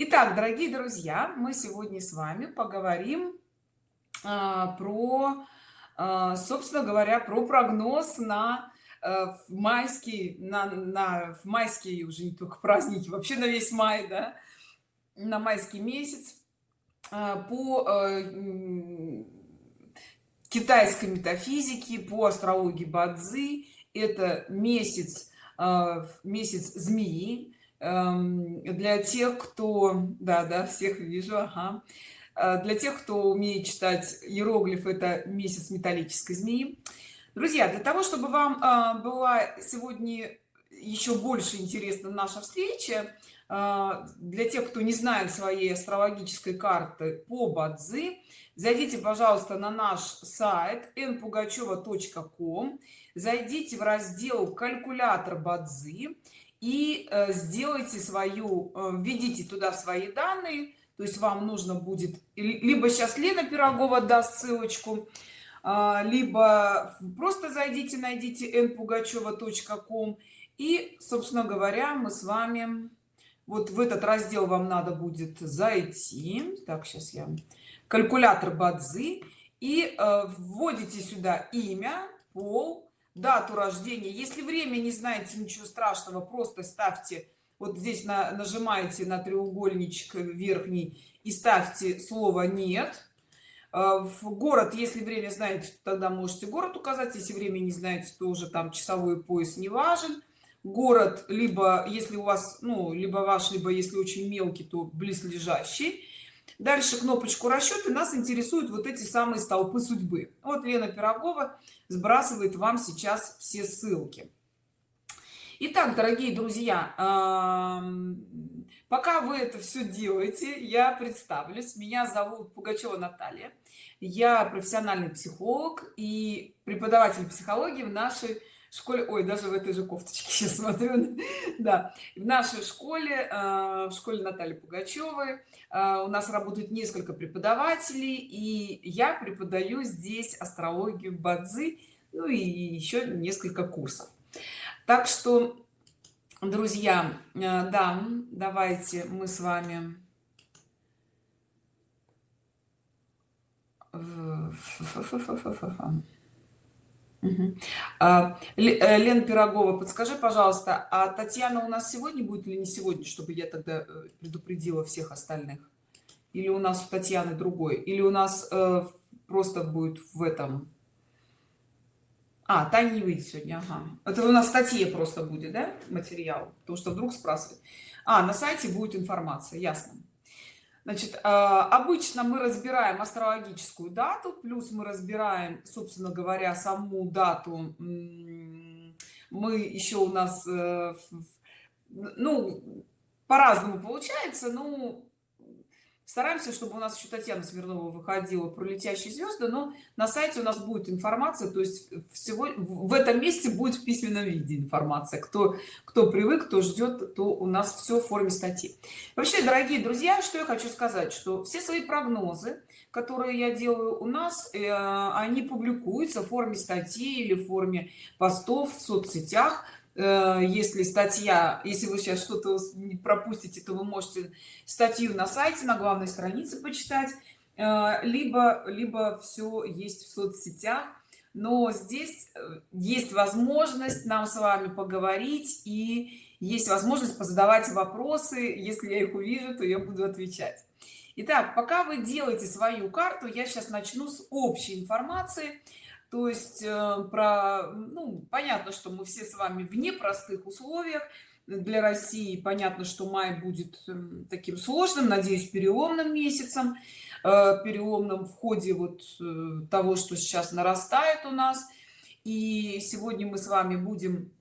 Итак, дорогие друзья, мы сегодня с вами поговорим а, про, а, собственно говоря, про прогноз на а, в майский, на, на в майские уже не только праздники, вообще на весь май, да, на майский месяц а, по а, китайской метафизике, по астрологии Бадзи. Это месяц, а, месяц змеи для тех кто да да всех вижу ага. Э, для тех кто умеет читать иероглиф это месяц металлической змеи друзья для того чтобы вам э, была сегодня еще больше интересна наша встреча э, для тех кто не знает своей астрологической карты по бадзи зайдите пожалуйста на наш сайт npugacheva.com зайдите в раздел калькулятор бадзи и э, сделайте свою э, введите туда свои данные. То есть вам нужно будет либо сейчас лена пирогова даст ссылочку а, либо просто зайдите найдите npugacheva.com и собственно говоря мы с вами вот в этот раздел вам надо будет зайти. Так сейчас я калькулятор бадзи. И э, вводите сюда имя пол дату рождения. Если время не знаете ничего страшного просто ставьте вот здесь на, нажимаете на треугольничек верхний и ставьте слово нет а, в город если время знаете тогда можете город указать если время не знаете то уже там часовой пояс не важен. Город либо если у вас ну либо ваш либо если очень мелкий то близлежащий дальше кнопочку расчеты нас интересуют вот эти самые столпы судьбы вот лена пирогова сбрасывает вам сейчас все ссылки Итак, дорогие друзья, пока вы это все делаете, я представлюсь. Меня зовут Пугачева Наталья. Я профессиональный психолог и преподаватель психологии в нашей школе ой даже в этой же кофточке сейчас смотрю да в нашей школе э, в школе натальи пугачевой э, у нас работают несколько преподавателей и я преподаю здесь астрологию бадзи ну и еще несколько курсов так что друзья э, да давайте мы с вами Угу. Лен Пирогова, подскажи, пожалуйста, а Татьяна у нас сегодня будет или не сегодня, чтобы я тогда э, предупредила всех остальных? Или у нас у Татьяны другой? Или у нас э, просто будет в этом? А, Таня не выйдет сегодня, ага. Это у нас в статье просто будет, да, материал? Потому что вдруг спрашивают. А, на сайте будет информация, ясно значит а, обычно мы разбираем астрологическую дату плюс мы разбираем собственно говоря саму дату мы еще у нас э, ну по-разному получается ну стараемся чтобы у нас еще татьяна смирнова выходила про летящие звезды но на сайте у нас будет информация то есть всего в этом месте будет в письменном виде информация. Кто кто привык кто ждет то у нас все в форме статьи. Вообще дорогие друзья что я хочу сказать что все свои прогнозы которые я делаю у нас э, они публикуются в форме статьи или в форме постов в соцсетях если статья если вы сейчас что-то пропустите то вы можете статью на сайте на главной странице почитать. Э, либо либо все есть в соцсетях. Но здесь э, есть возможность нам с вами поговорить и есть возможность позадавать вопросы. Если я их увижу то я буду отвечать. Итак, пока вы делаете свою карту я сейчас начну с общей информации то есть э, про ну, понятно что мы все с вами в непростых условиях. Для россии понятно что май будет эм, таким сложным надеюсь переломным месяцем. Э, переломным в ходе вот э, того что сейчас нарастает у нас. И сегодня мы с вами будем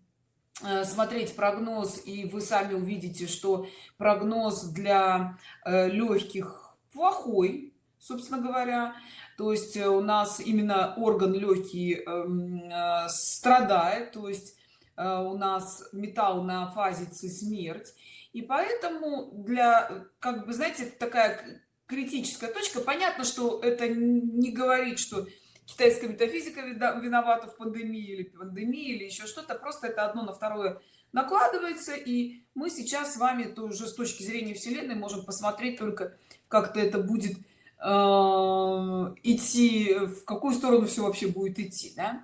смотреть прогноз и вы сами увидите что прогноз для легких плохой собственно говоря то есть э, у нас именно орган легкий эм, э, страдает то есть э, у нас металл на фазе смерть. И поэтому для как бы знаете такая критическая точка. Понятно что это не говорит что китайская метафизика виновата в пандемии или пандемии или еще что-то. Просто это одно на второе накладывается. И мы сейчас с вами тоже с точки зрения вселенной можем посмотреть только как-то это будет идти в какую сторону все вообще будет идти да?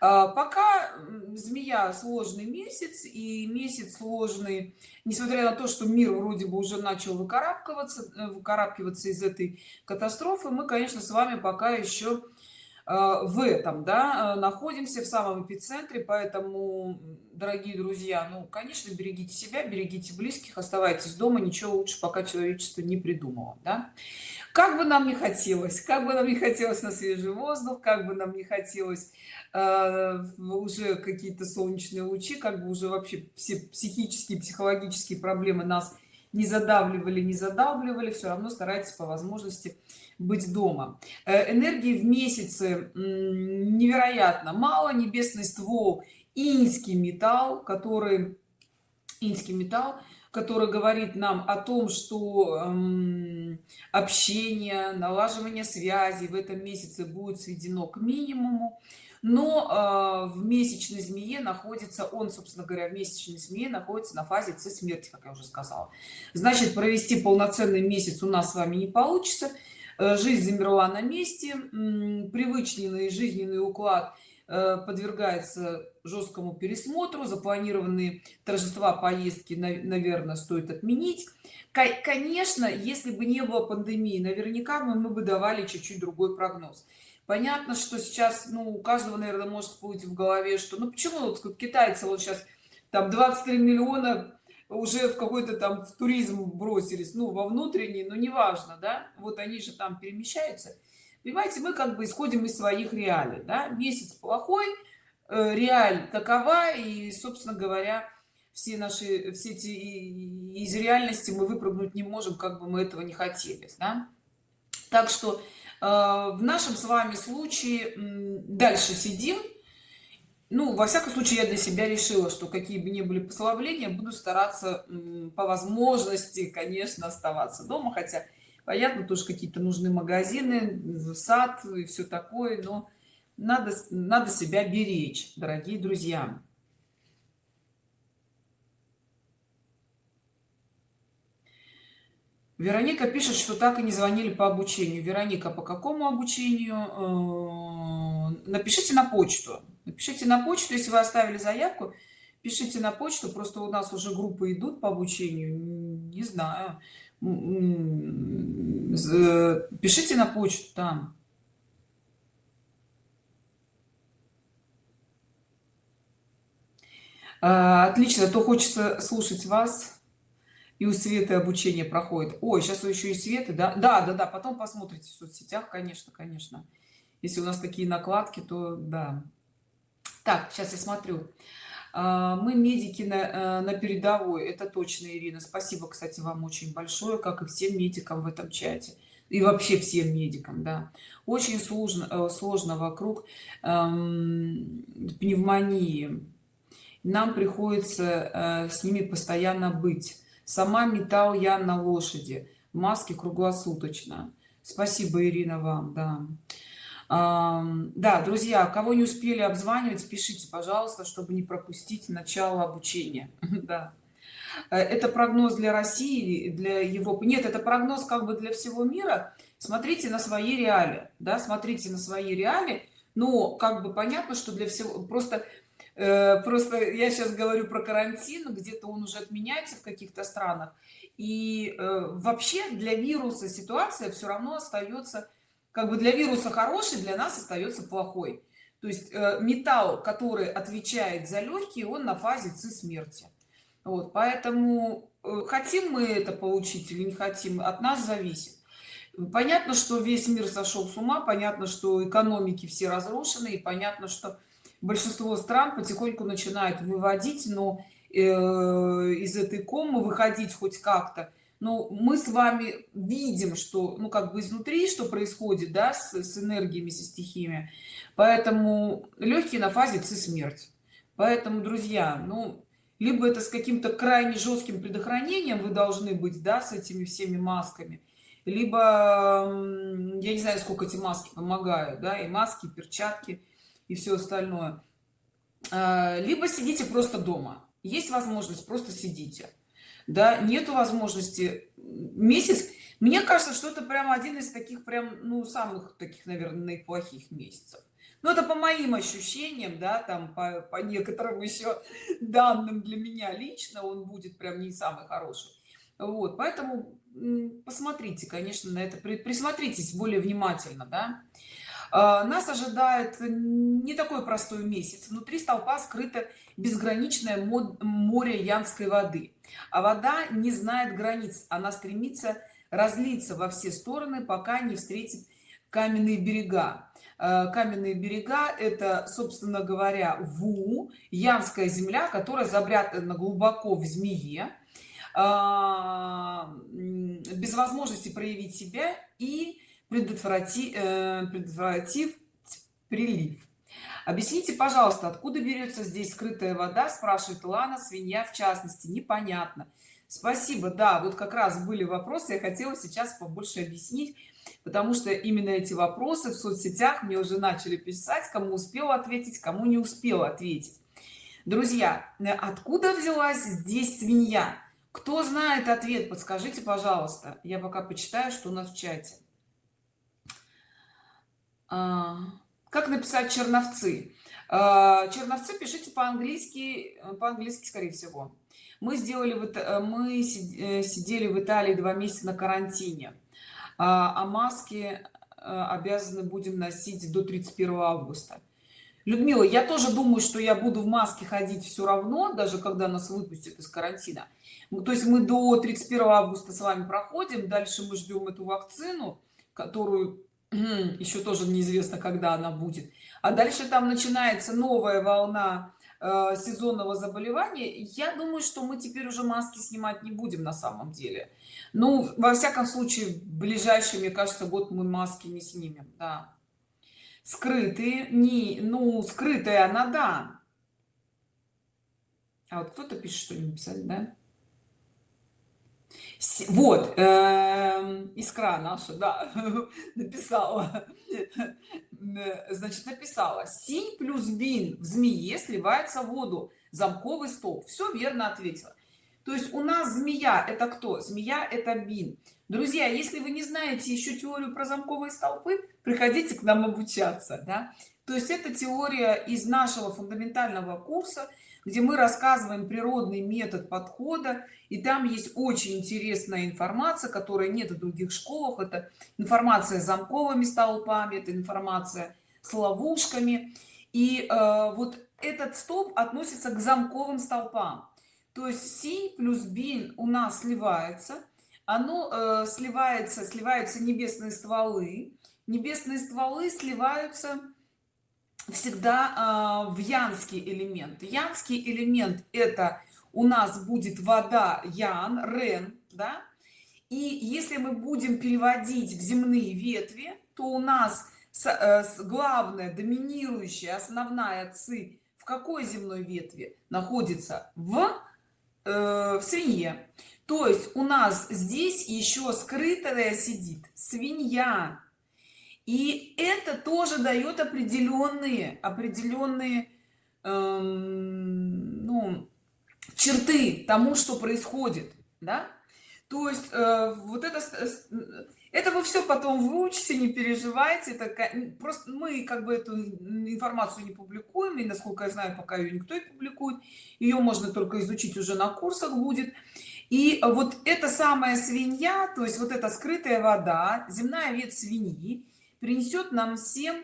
а, пока змея сложный месяц и месяц сложный несмотря на то что мир вроде бы уже начал выкарабкиваться э, выкарабкиваться из этой катастрофы мы конечно с вами пока еще Э, в этом да э, находимся в самом эпицентре поэтому дорогие друзья ну конечно берегите себя берегите близких оставайтесь дома ничего лучше пока человечество не придумало да? как бы нам не хотелось как бы нам не хотелось на свежий воздух как бы нам не хотелось э, уже какие-то солнечные лучи как бы уже вообще все психические психологические проблемы нас не задавливали не задавливали все равно старайтесь по возможности быть дома. Э, энергии в месяце невероятно мало. Небесный ствол инский металл который инский металл который говорит нам о том что эм, общение налаживание связи в этом месяце будет сведено к минимуму. Но э, в месячной змее находится он собственно говоря в месячной змее находится на фазе ц смерти как я уже сказала. Значит провести полноценный месяц у нас с вами не получится жизнь замерла на месте. Привычный жизненный уклад э, подвергается жесткому пересмотру. Запланированные торжества поездки наверное стоит отменить. Конечно если бы не было пандемии наверняка мы, мы бы давали чуть-чуть другой прогноз. Понятно что сейчас ну у каждого наверное может всплыть в голове что ну почему вот китайцы вот сейчас там 23 миллиона уже в какой-то там в туризм бросились ну во внутренний но неважно да вот они же там перемещаются понимаете мы как бы исходим из своих реалий да? месяц плохой э, реаль такова и собственно говоря все наши все эти из реальности мы выпрыгнуть не можем как бы мы этого не хотели да? так что э, в нашем с вами случае дальше сидим ну во всяком случае я для себя решила что какие бы ни были послабления буду стараться по возможности конечно оставаться дома хотя понятно тоже какие-то нужны магазины сад и все такое но надо надо себя беречь дорогие друзья Вероника пишет, что так и не звонили по обучению. Вероника, по какому обучению? Э, напишите на почту напишите на почту если вы оставили заявку пишите на почту просто у нас уже группы идут по обучению не знаю. Пишите на почту там. А, отлично то хочется слушать вас. И у светы обучение проходит. Ой сейчас еще и светы да? Да да да потом посмотрите в соцсетях конечно конечно. Если у нас такие накладки то да так сейчас я смотрю. А, мы медики на, э, на передовой это точно ирина. Спасибо кстати вам очень большое как и всем медикам в этом чате. И вообще всем медикам да. Очень сложно э, сложно вокруг эм, пневмонии. Нам приходится э, с ними постоянно быть. Сама металл я на лошади. Маски круглосуточно. Спасибо ирина вам да да друзья кого не успели обзванивать пишите пожалуйста чтобы не пропустить начало обучения. Да. Э, это прогноз для россии для европы? Нет это прогноз как бы для всего мира. Смотрите на свои реалии да смотрите на свои реалии. Но как бы понятно что для всего просто э, просто я сейчас говорю про карантин где-то он уже отменяется в каких-то странах. И э, вообще для вируса ситуация все равно остается как бы для вируса хороший для нас остается плохой. То есть э, металл который отвечает за легкие он на фазе ци смерти. Вот поэтому э, хотим мы это получить или не хотим от нас зависит. Понятно что весь мир сошел с ума понятно что экономики все разрушены и понятно что большинство стран потихоньку начинают выводить но э, из этой комы выходить хоть как-то но мы с вами видим что ну как бы изнутри что происходит да с, с энергиями со стихиями. Поэтому легкие на фазе ци смерть. Поэтому друзья ну либо это с каким-то крайне жестким предохранением вы должны быть да с этими всеми масками либо я не знаю сколько эти маски помогают да и маски и перчатки и все остальное. А, либо сидите просто дома. Есть возможность просто сидите да нету возможности месяц. Мне кажется что это прям один из таких прям ну самых таких наверное плохих месяцев. Но это по моим ощущениям да там по, по некоторым еще данным для меня лично он будет прям не самый хороший. Вот поэтому посмотрите конечно на это присмотритесь более внимательно да нас ожидает не такой простой месяц. Внутри столпа скрыто безграничное море янской воды. А вода не знает границ. Она стремится разлиться во все стороны пока не встретит каменные берега. А, каменные берега это собственно говоря ву янская земля которая забрята глубоко в змее. А, без возможности проявить себя и предотвратив, э, предотвратив прилив. Объясните пожалуйста откуда берется здесь скрытая вода спрашивает лана свинья в частности непонятно. Спасибо. Да вот как раз были вопросы я хотела сейчас побольше объяснить потому что именно эти вопросы в соцсетях мне уже начали писать кому успел ответить кому не успел ответить. Друзья откуда взялась здесь свинья? Кто знает ответ? Подскажите пожалуйста. Я пока почитаю что у нас в чате как написать черновцы а, черновцы пишите по-английски по-английски скорее всего. Мы сделали вот мы э, сидели в италии два месяца на карантине. А, а маски э, обязаны будем носить до 31 августа. Людмила я тоже думаю что я буду в маске ходить все равно даже когда нас выпустят из карантина. То есть мы до 31 августа с вами проходим дальше мы ждем эту вакцину которую еще тоже неизвестно когда она будет. А дальше там начинается новая волна э, сезонного заболевания. Я думаю что мы теперь уже маски снимать не будем на самом деле. Ну во всяком случае ближайший мне кажется год мы маски не снимем да. Скрытые не ну скрытая она да. А вот кто-то пишет что не писать да вот э, искра наша да написала. Значит написала. Синь плюс бин в змее сливается в воду. Замковый столб все верно ответила. То есть у нас змея это кто? Змея это бин. Друзья если вы не знаете еще теорию про замковые столпы приходите к нам обучаться да? То есть это теория из нашего фундаментального курса где мы рассказываем природный метод подхода и там есть очень интересная информация которая нет в других школах. Это информация с замковыми столпами это информация с ловушками. И э, вот этот столб относится к замковым столпам. То есть си плюс бин у нас сливается. Оно э, сливается сливаются небесные стволы. Небесные стволы сливаются всегда э, в янский элемент. Янский элемент это у нас будет вода ян рен да? И если мы будем переводить в земные ветви то у нас с, э, с главная доминирующая основная ци в какой земной ветви? Находится в э, в свинье. То есть у нас здесь еще скрытая сидит свинья и это тоже дает определенные определенные эм, ну, черты тому что происходит да? То есть э, вот это это вы все потом выучите не переживайте это просто мы как бы эту информацию не публикуем и насколько я знаю пока ее никто не публикует ее можно только изучить уже на курсах будет. И вот эта самая свинья то есть вот эта скрытая вода земная ветвь свиньи принесет нам всем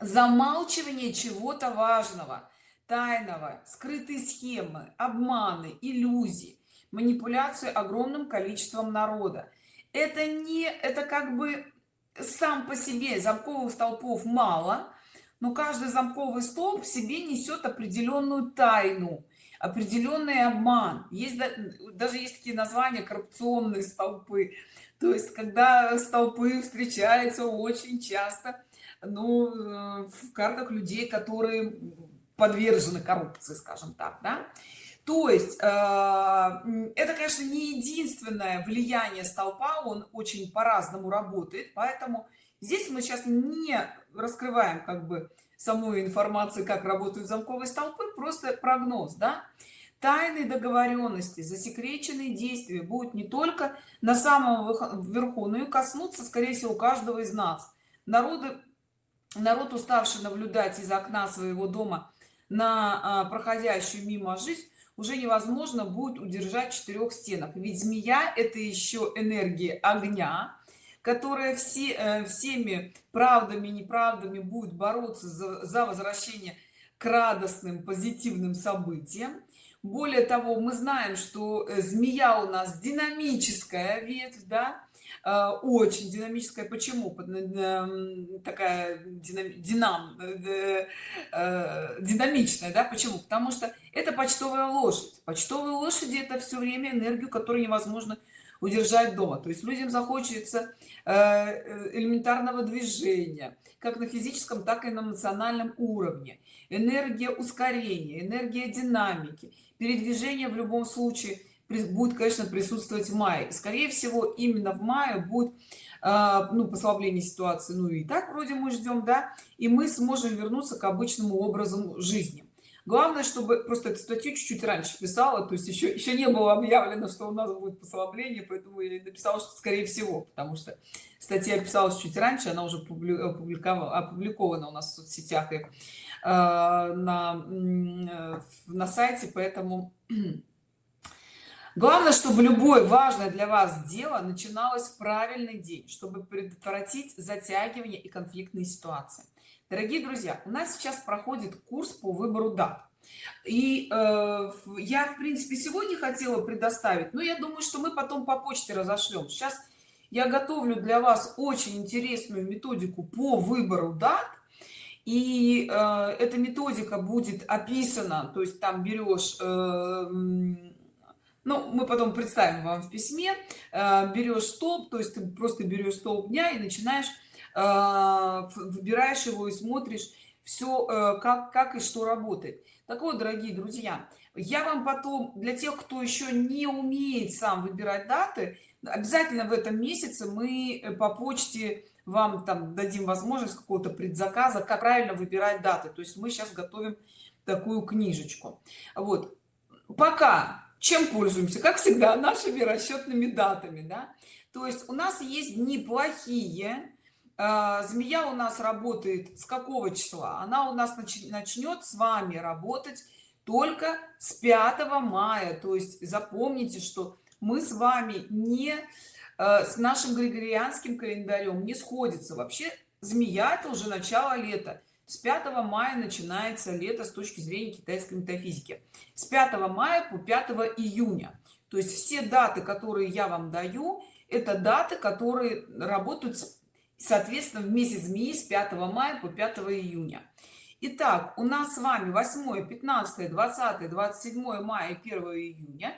замалчивание чего-то важного тайного скрытые схемы обманы иллюзии манипуляцию огромным количеством народа. Это не это как бы сам по себе замковых столпов мало но каждый замковый столб в себе несет определенную тайну определенный обман. Есть даже есть такие названия коррупционные столпы то есть когда столпы встречаются очень часто ну э, в картах людей которые подвержены коррупции скажем так да. То есть э, это конечно не единственное влияние столпа он очень по-разному работает поэтому здесь мы сейчас не раскрываем как бы саму информацию как работают замковые столпы просто прогноз да тайные договоренности засекреченные действия будут не только на самом верху но и коснуться скорее всего каждого из нас. Народы народ уставший наблюдать из окна своего дома на а, проходящую мимо жизнь уже невозможно будет удержать четырех стенах ведь змея это еще энергия огня которая все э, всеми правдами и неправдами будет бороться за, за возвращение к радостным позитивным событиям более того мы знаем что э, змея у нас динамическая ветвь да э, очень динамическая. Почему? Такая динам, динамичная да? Почему? Потому что это почтовая лошадь. Почтовые лошади это все время энергию которую невозможно удержать дома. То есть людям захочется э, элементарного движения как на физическом так и на эмоциональном уровне энергия ускорения энергия динамики передвижение в любом случае будет конечно присутствовать в мае. Скорее всего именно в мае будет э, ну послабление ситуации. Ну и так вроде мы ждем да и мы сможем вернуться к обычному образу жизни. Главное чтобы просто эту статью чуть-чуть раньше писала то есть еще еще не было объявлено что у нас будет послабление поэтому я написала что скорее всего потому что статья писалась чуть раньше она уже опубликована у нас в соцсетях. И на на сайте поэтому главное чтобы любое важное для вас дело начиналось в правильный день чтобы предотвратить затягивание и конфликтные ситуации. Дорогие друзья у нас сейчас проходит курс по выбору дат. И э, я в принципе сегодня хотела предоставить но я думаю что мы потом по почте разошлем. Сейчас я готовлю для вас очень интересную методику по выбору дат и э, эта методика будет описана то есть там берешь э, ну мы потом представим вам в письме э, берешь столб то есть ты просто берешь столб дня и начинаешь а, выбираешь его и смотришь все э, как как и что работает. Так вот дорогие друзья я вам потом для тех кто еще не умеет сам выбирать даты обязательно в этом месяце мы э, по почте вам там дадим возможность какого-то предзаказа как правильно выбирать даты. То есть мы сейчас готовим такую книжечку. Вот. Пока чем пользуемся? Как всегда нашими расчетными датами да? То есть у нас есть дни плохие. А, змея у нас работает с какого числа? Она у нас начнет с вами работать только с 5 мая. То есть запомните что мы с вами не с нашим григорианским календарем не сходится вообще. Змея это уже начало лета. С 5 мая начинается лето с точки зрения китайской метафизики. С 5 мая по 5 июня. То есть все даты которые я вам даю это даты которые работают соответственно в месяц змеи с 5 мая по 5 июня. Итак, у нас с вами 8 15 20 27 мая 1 июня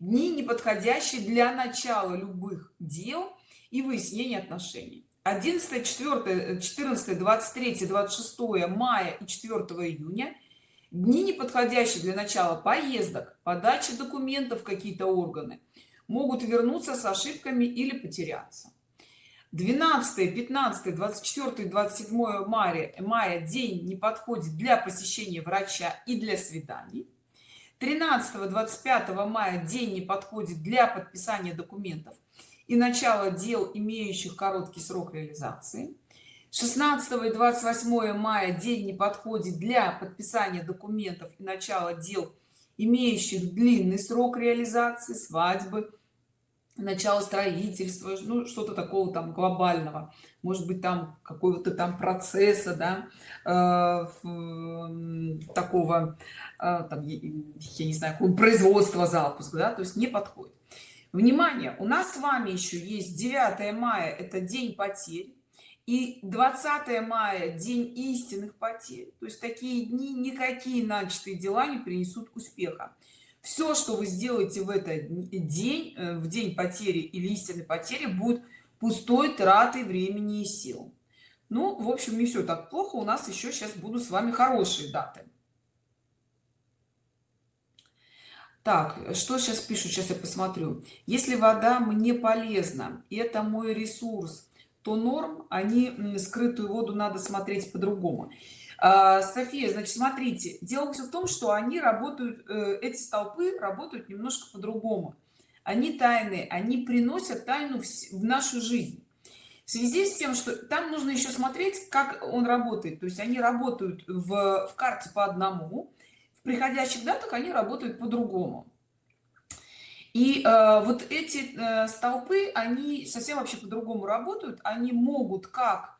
дни неподходящие для начала любых дел и выяснения отношений. 11 4 14 23 26 мая и 4 июня дни неподходящие для начала поездок подачи документов какие-то органы могут вернуться с ошибками или потеряться. 12 15 24 27 мая мая день не подходит для посещения врача и для свиданий 13 25 мая день не подходит для подписания документов и начала дел имеющих короткий срок реализации. 16 и 28 мая день не подходит для подписания документов и начала дел имеющих длинный срок реализации свадьбы начало строительства ну что-то такого там глобального. Может быть там какого-то там процесса да э, такого э, там, я не знаю производства запуск да то есть не подходит. Внимание у нас с вами еще есть 9 мая это день потерь и 20 мая день истинных потерь. То есть такие дни никакие начатые дела не принесут успеха все что вы сделаете в этот день э, в день потери или истинной потери будет пустой тратой времени и сил. Ну в общем не все так плохо у нас еще сейчас будут с вами хорошие даты. Так что сейчас пишут? Сейчас я посмотрю. Если вода мне полезна это мой ресурс то норм они скрытую воду надо смотреть по-другому софия значит смотрите дело все в том что они работают э, эти столпы работают немножко по-другому. Они тайны они приносят тайну в нашу жизнь. В связи с тем что там нужно еще смотреть как он работает. То есть они работают в, в карте по одному в приходящих датах они работают по-другому. И э, вот эти э, столпы они совсем вообще по-другому работают. Они могут как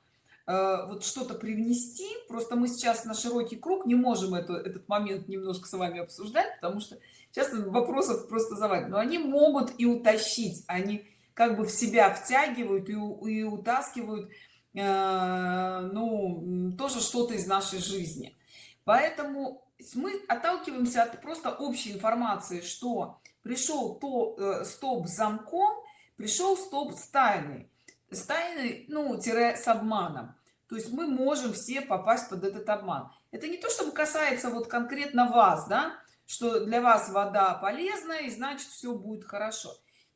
вот что-то привнести. Просто мы сейчас на широкий круг не можем это, этот момент немножко с вами обсуждать потому что сейчас вопросов просто завалит но они могут и утащить они как бы в себя втягивают и, и утаскивают э, ну тоже что-то из нашей жизни. Поэтому мы отталкиваемся от просто общей информации что пришел то э, стоп замком пришел стоп с тайной. С тайной ну тире с обманом то есть мы можем все попасть под этот обман. Это не то чтобы касается вот конкретно вас да что для вас вода полезная и значит все будет хорошо.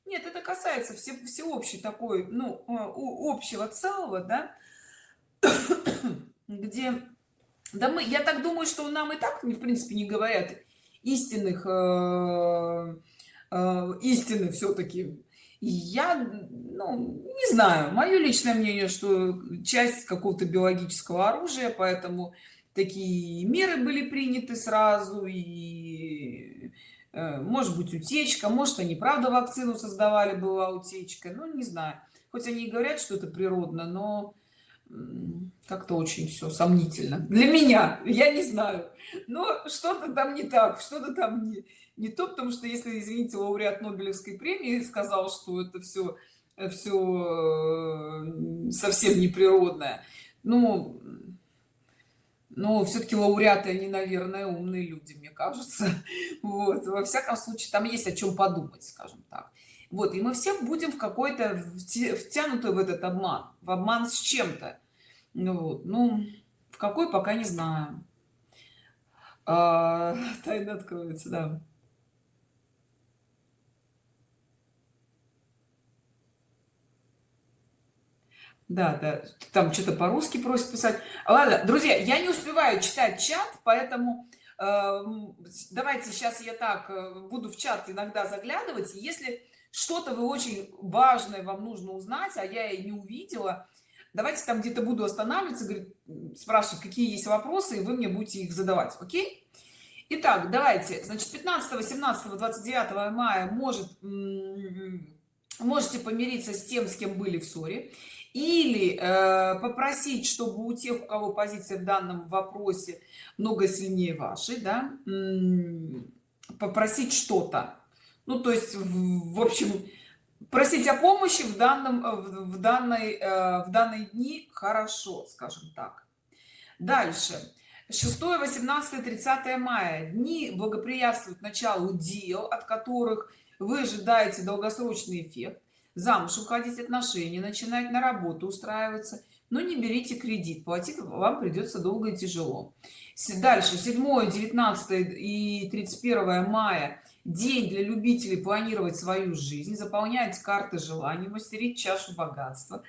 Нет это касается все всеобщей такой ну э, общего целого да где да мы я так думаю что нам и так в принципе не говорят истинных э, э, истины все-таки я ну, не знаю мое личное мнение что часть какого-то биологического оружия поэтому такие меры были приняты сразу и э, может быть утечка может они правда вакцину создавали была утечка ну не знаю. Хоть они и говорят что это природно но как-то очень все сомнительно для меня я не знаю. Но что-то там не так что-то там не не то потому что если извините лауреат нобелевской премии сказал что это все все э, совсем неприродное ну но все-таки лауреаты они наверное умные люди мне кажется. Вот во всяком случае там есть о чем подумать скажем так. Вот и мы все будем в какой-то втянуты в этот обман. В обман с чем-то. Ну ну в какой пока не знаю. А, тайна откроется да да да там что-то по-русски просит писать. Ладно друзья я не успеваю читать чат поэтому э, давайте сейчас я так э, буду в чат иногда заглядывать. Если что-то вы очень важное вам нужно узнать а я и не увидела давайте там где-то буду останавливаться говорит, спрашивать какие есть вопросы и вы мне будете их задавать окей? Итак, давайте. Значит 15 17 29 мая может можете помириться с тем с кем были в ссоре или э, попросить чтобы у тех у кого позиция в данном вопросе много сильнее вашей да попросить что-то. Ну то есть в, в общем просить о помощи в данном э, в данной э, в данные дни хорошо скажем так. Дальше. 6 18 30 мая. Дни благоприятствуют началу дел от которых вы ожидаете долгосрочный эффект замуж уходить отношения начинать на работу устраиваться. Но не берите кредит платить вам придется долго и тяжело. Дальше 7 19 и 31 мая. День для любителей планировать свою жизнь заполнять карты желаний мастерить чашу богатства.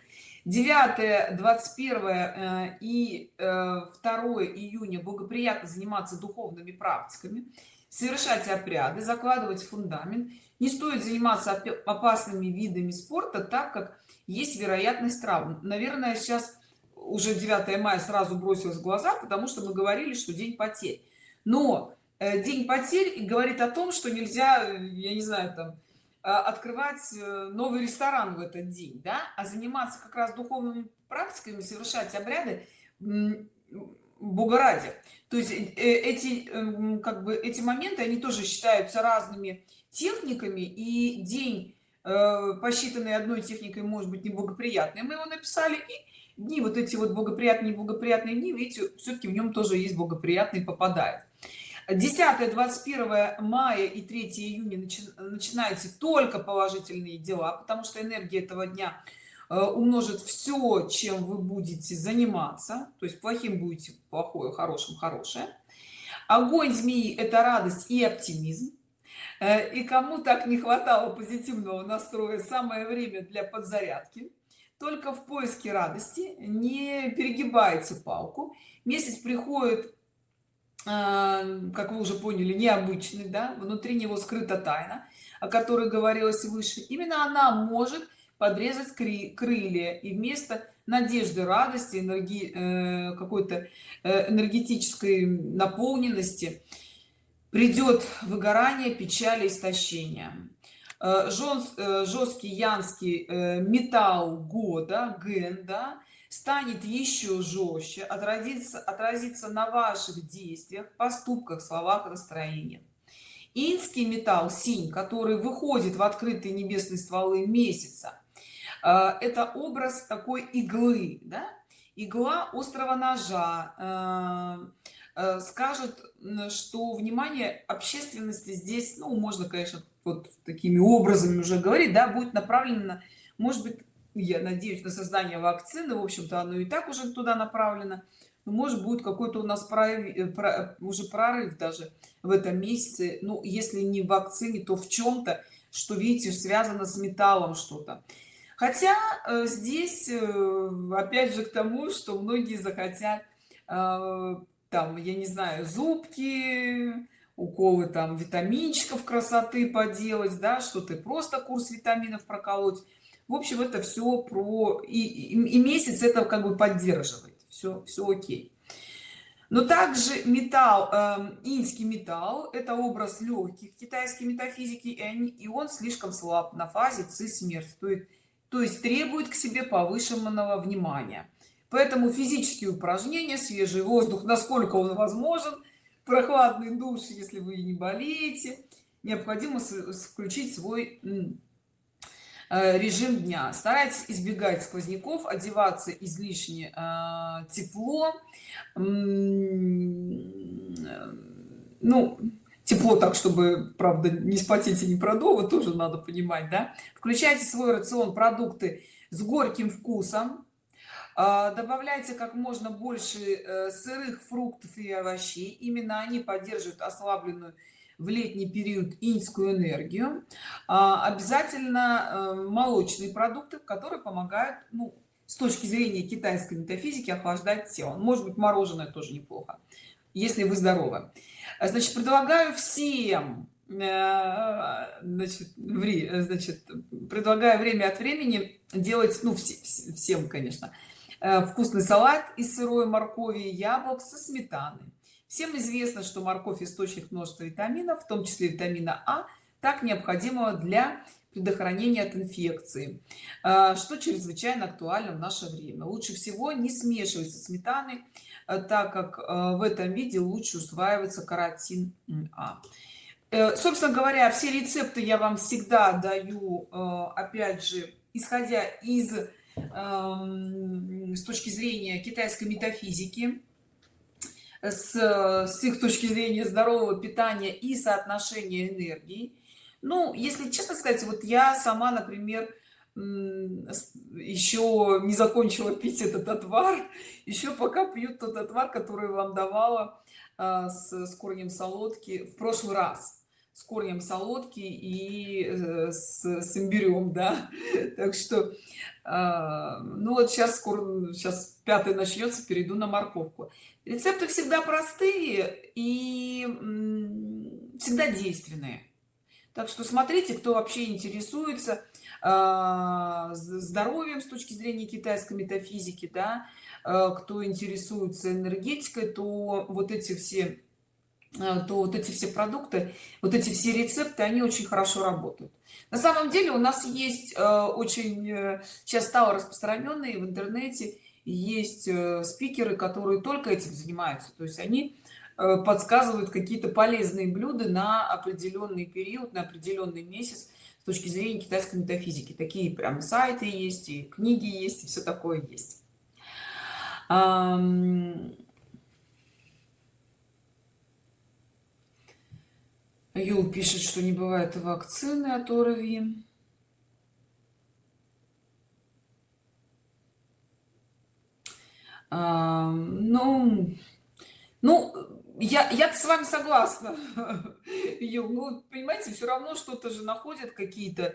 9 21 э, и 2 э, июня благоприятно заниматься духовными практиками совершать обряды закладывать фундамент. Не стоит заниматься опасными видами спорта так как есть вероятность травм. Наверное сейчас уже 9 мая сразу бросилось в глаза потому что мы говорили что день потерь. Но э, день потерь говорит о том что нельзя я не знаю там а, открывать э, новый ресторан в этот день да? А заниматься как раз духовными практиками совершать обряды бога ради. То есть э, эти эм, как бы эти моменты они тоже считаются разными техниками и день э, посчитанный одной техникой может быть неблагоприятный мы его написали и дни вот эти вот благоприятные благоприятные дни видите все-таки в нем тоже есть благоприятный попадает. 10 21 мая и 3 июня начи начинаются только положительные дела потому что энергия этого дня умножит все чем вы будете заниматься. То есть плохим будете плохое хорошим хорошее. Огонь змеи это радость и оптимизм. Э, и кому так не хватало позитивного настроя самое время для подзарядки. Только в поиске радости не перегибайте палку. Месяц приходит э, как вы уже поняли необычный да внутри него скрыта тайна о которой говорилось выше. Именно она может подрезать крылья и вместо надежды радости энергии э, какой-то э, энергетической наполненности придет выгорание печали истощения э, жесткий янский металл года ген да, станет еще жестче отразится отразится на ваших действиях поступках словах настроениях. Инский металл синь который выходит в открытые небесные стволы месяца это образ такой иглы да? игла острого ножа а, а, скажет что внимание общественности здесь ну можно конечно вот такими образами уже говорить да будет направлено может быть я надеюсь на создание вакцины в общем-то оно и так уже туда направлено. Но может будет какой-то у нас прорыв, э, уже прорыв даже в этом месяце. Ну если не в вакцине то в чем-то что видите связано с металлом что-то хотя э, здесь э, опять же к тому что многие захотят э, там я не знаю зубки уколы там витаминчиков красоты поделать да что ты просто курс витаминов проколоть. В общем это все про и, и, и месяц это как бы поддерживает. Все все окей. Но также металл э, инский металл это образ легких китайской метафизики и, они, и он слишком слаб на фазе ци смерть то есть то есть требует к себе повышенного внимания. Поэтому физические упражнения свежий воздух насколько он возможен прохладный душ если вы не болеете необходимо включить свой э, режим дня. Старайтесь избегать сквозняков одеваться излишне э, тепло ну тепло так чтобы правда не спотеть и не продолго тоже надо понимать да? Включайте свой рацион продукты с горьким вкусом. А, добавляйте как можно больше э, сырых фруктов и овощей. Именно они поддерживают ослабленную в летний период инскую энергию. А, обязательно э, молочные продукты которые помогают ну, с точки зрения китайской метафизики охлаждать тело. Может быть мороженое тоже неплохо если вы здоровы. Значит предлагаю всем э, значит, ври, значит предлагаю время от времени делать ну все, всем конечно э, вкусный салат из сырой моркови и яблок со сметаной. Всем известно что морковь источник множества витаминов в том числе витамина а так необходимого для предохранения от инфекции э, что чрезвычайно актуально в наше время. Лучше всего не смешивать со сметаной так как э, в этом виде лучше усваивается каротин а. Э, собственно говоря все рецепты я вам всегда даю опять же исходя из эм, с точки зрения китайской метафизики с, с их точки зрения здорового питания и соотношения энергии ну если честно сказать вот я сама например еще не закончила пить этот отвар еще пока пьют тот отвар который вам давала а, с, с корнем солодки в прошлый раз. С корнем солодки и э, с, с имбирем да. Так что а, ну вот сейчас скоро сейчас пятый начнется перейду на морковку. Рецепты всегда простые и всегда действенные. Так что смотрите кто вообще интересуется здоровьем с точки зрения китайской метафизики да а, кто интересуется энергетикой то вот эти все а, то вот эти все продукты вот эти все рецепты они очень хорошо работают. На самом деле у нас есть очень э, сейчас стало распространенные в интернете есть э, спикеры которые только этим занимаются. То есть они э, подсказывают какие-то полезные блюда на определенный период на определенный месяц с точки зрения китайской метафизики такие прям сайты есть и книги есть и все такое есть Юл пишет, что не бывает вакцины от ОРВИ. Ну, ну, я я с вами согласна. Ну, понимаете все равно что-то же находят какие-то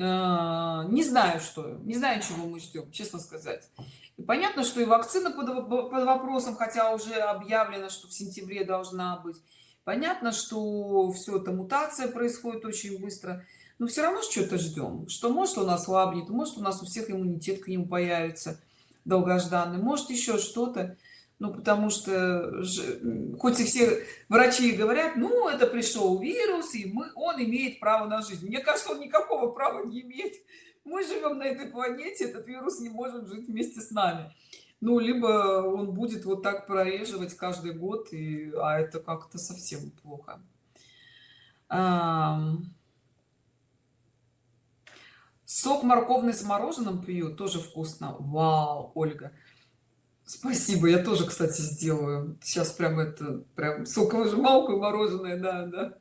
а, не знаю что не знаю чего мы ждем честно сказать. И понятно что и вакцина под, под вопросом хотя уже объявлено что в сентябре должна быть. Понятно что все это мутация происходит очень быстро. Но все равно что-то ждем что может у нас слабнет может у нас у всех иммунитет к нему появится долгожданный может еще что-то ну потому что хоть и все врачи говорят ну это пришел вирус и мы он имеет право на жизнь мне кажется он никакого права не имеет. Мы живем на этой планете этот вирус не может жить вместе с нами. Ну либо он будет вот так прореживать каждый год и а это как-то совсем плохо. Сок морковный с мороженым пью тоже вкусно. Вау ольга Спасибо, я тоже, кстати, сделаю. Сейчас прям это, прям соковыжималку и мороженое, да, да.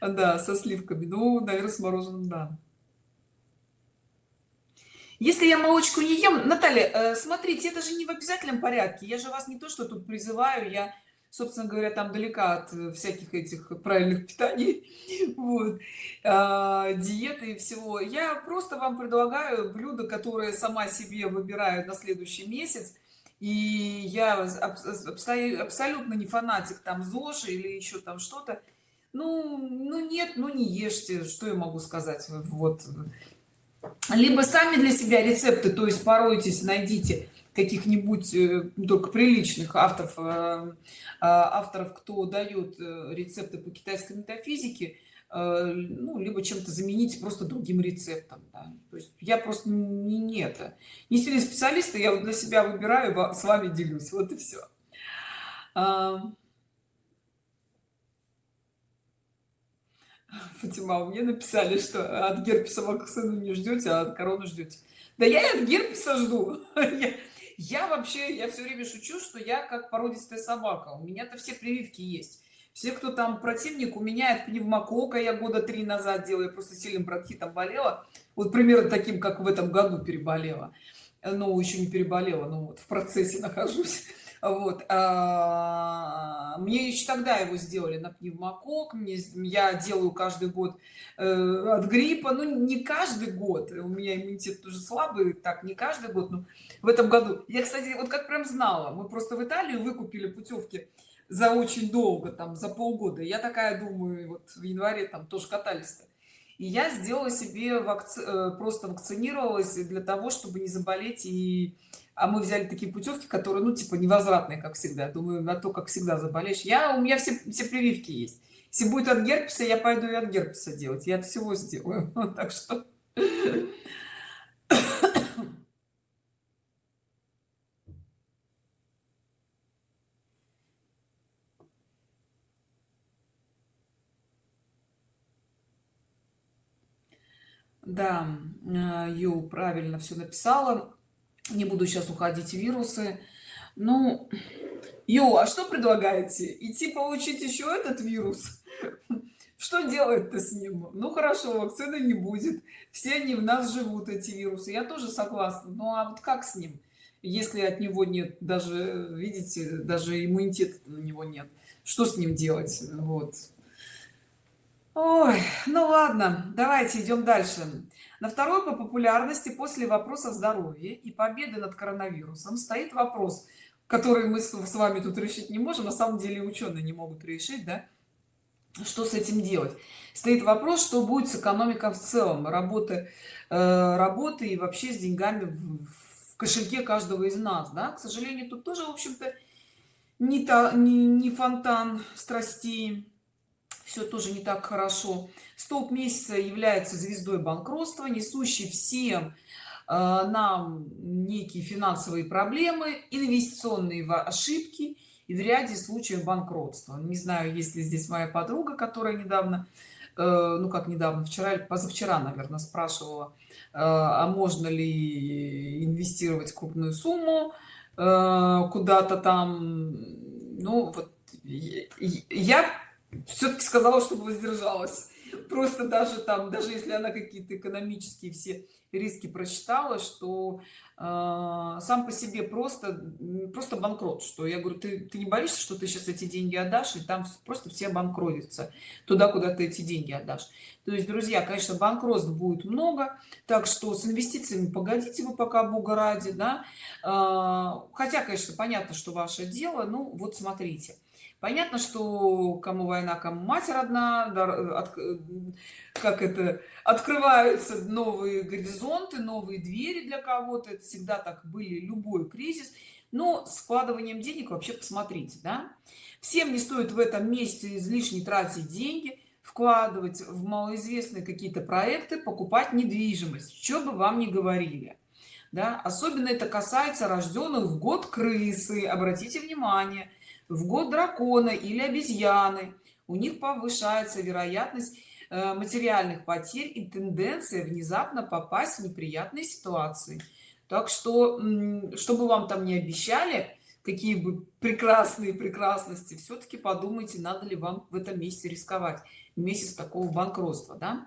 Да, со сливками. Ну, наверное, с мороженым, да. Если я молочку не ем, Наталья, э, смотрите, это же не в обязательном порядке. Я же вас не то, что тут призываю, я, собственно говоря, там далека от э, всяких этих правильных питаний, вот, а, диеты и всего. Я просто вам предлагаю блюда, которые сама себе выбираю на следующий месяц и я абсолютно не фанатик там зоши или еще там что-то. Ну ну нет ну не ешьте что я могу сказать вот. Либо сами для себя рецепты то есть поройтесь найдите каких-нибудь э, только приличных авторов э, а, авторов кто дает э, рецепты по китайской метафизике. Э, ну, либо чем-то заменить просто другим рецептом да? то есть я просто не, не это не сильный специалист я для себя выбираю с вами делюсь вот и все Фатима, мне написали, что от герпеса вакцину не ждете, а от короны ждете. Да я и от герпеса жду. Я, я вообще, я все время шучу, что я как породистая собака. У меня-то все прививки есть все кто там противник у меня от пневмокока я года три назад делаю я просто сильным бронхитом болела. Вот примерно таким как в этом году переболела. Но еще не переболела но вот в процессе нахожусь. Вот а, мне еще тогда его сделали на пневмокок мне я делаю каждый год э, от гриппа ну не каждый год у меня иммунитет тоже слабый так не каждый год но в этом году. Я кстати вот как прям знала мы просто в италию выкупили путевки за очень долго там за полгода. Я такая думаю вот в январе там тоже катались -то. и я сделала себе вакци... Э, просто вакцинировалась для того чтобы не заболеть. И а мы взяли такие путевки которые ну типа невозвратные как всегда. Думаю на то как всегда заболеешь. Я у меня все все прививки есть. Если будет от герпеса я пойду и от герпеса делать. Я от всего сделаю. Так что да ю правильно все написала. Не буду сейчас уходить в вирусы. Ну ю а что предлагаете? Идти получить еще этот вирус? Что делать-то с ним? Ну хорошо вакцины не будет. Все они в нас живут эти вирусы. Я тоже согласна. Ну а вот как с ним? Если от него нет даже видите даже иммунитета на него нет что с ним делать? Вот Ой, ну ладно, давайте идем дальше. На второй по популярности после вопроса здоровья и победы над коронавирусом стоит вопрос, который мы с вами тут решить не можем, на самом деле ученые не могут решить, да? Что с этим делать? Стоит вопрос, что будет с экономикой в целом, работы, э, работы и вообще с деньгами в, кошельке каждого из нас, да? К сожалению, тут тоже, в общем-то, не, не, не фонтан страстей все тоже не так хорошо. Столб месяца является звездой банкротства несущий всем э, нам некие финансовые проблемы инвестиционные ошибки и в ряде случаев банкротства. Не знаю есть ли здесь моя подруга которая недавно э, ну как недавно вчера позавчера наверное спрашивала э, а можно ли инвестировать крупную сумму куда-то там. Ну вот я все-таки сказала чтобы воздержалась. Просто даже там даже если она какие-то экономические все риски просчитала что э, сам по себе просто просто банкрот что я говорю ты, ты не боишься что ты сейчас эти деньги отдашь и там просто все банкротятся туда куда ты эти деньги отдашь? То есть друзья конечно банкротств будет много так что с инвестициями погодите вы пока бога ради да. Э, хотя конечно понятно что ваше дело ну вот смотрите понятно что кому война кому мать родна от, как это открываются новые горизонты новые двери для кого-то. Это всегда так были любой кризис. Но с вкладыванием денег вообще посмотрите да. Всем не стоит в этом месте излишне тратить деньги вкладывать в малоизвестные какие-то проекты покупать недвижимость что бы вам не говорили да. Особенно это касается рожденных в год крысы. Обратите внимание в год дракона или обезьяны. У них повышается вероятность э, материальных потерь и тенденция внезапно попасть в неприятные ситуации. Так что чтобы вам там не обещали какие бы прекрасные прекрасности все-таки подумайте надо ли вам в этом месте рисковать. Месяц такого банкротства да?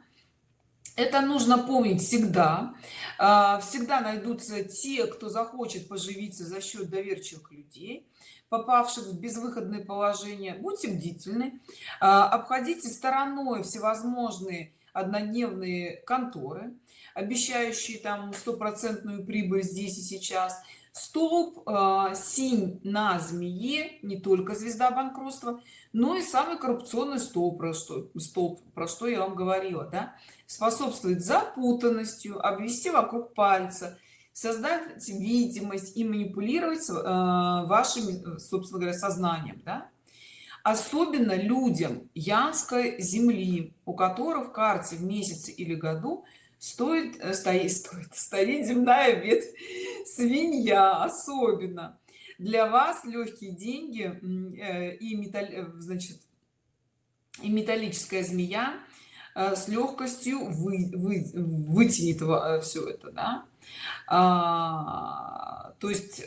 Это нужно помнить всегда. А, всегда найдутся те кто захочет поживиться за счет доверчивых людей попавших в безвыходное положение. Будьте бдительны. А, обходите стороной всевозможные однодневные конторы обещающие там стопроцентную прибыль здесь и сейчас. Столб э, синь на змее не только звезда банкротства но и самый коррупционный столб про что столб про что я вам говорила да способствует запутанностью обвести вокруг пальца создать видимость и манипулировать э, вашим собственно говоря сознанием да? особенно людям янской земли у которых в карте в месяце или году стоит э, стоит стоит стоит земная ветвь свинья особенно для вас легкие деньги э, и металл значит и металлическая змея с легкостью вы, вы, вытянет все это да? а, то есть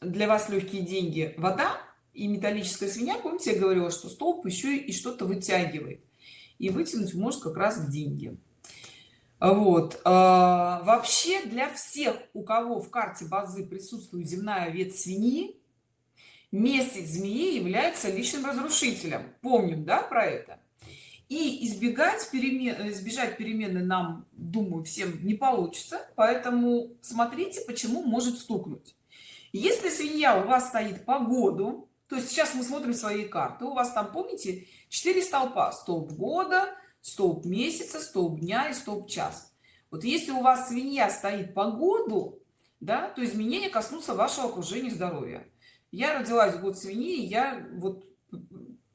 для вас легкие деньги вода и металлическая свинья. Помните я говорила что столб еще и что-то вытягивает. И вытянуть может как раз деньги. Вот а, вообще для всех у кого в карте базы присутствует земная ветвь свиньи месяц змеи является личным разрушителем. Помним да про это? И избегать перемен избежать перемены нам думаю всем не получится поэтому смотрите почему может стукнуть. Если свинья у вас стоит по году то есть сейчас мы смотрим свои карты у вас там помните 4 столпа столб года столб месяца столб дня и столб час. Вот если у вас свинья стоит по году да то изменения коснутся вашего окружения здоровья я родилась в год свиньи я вот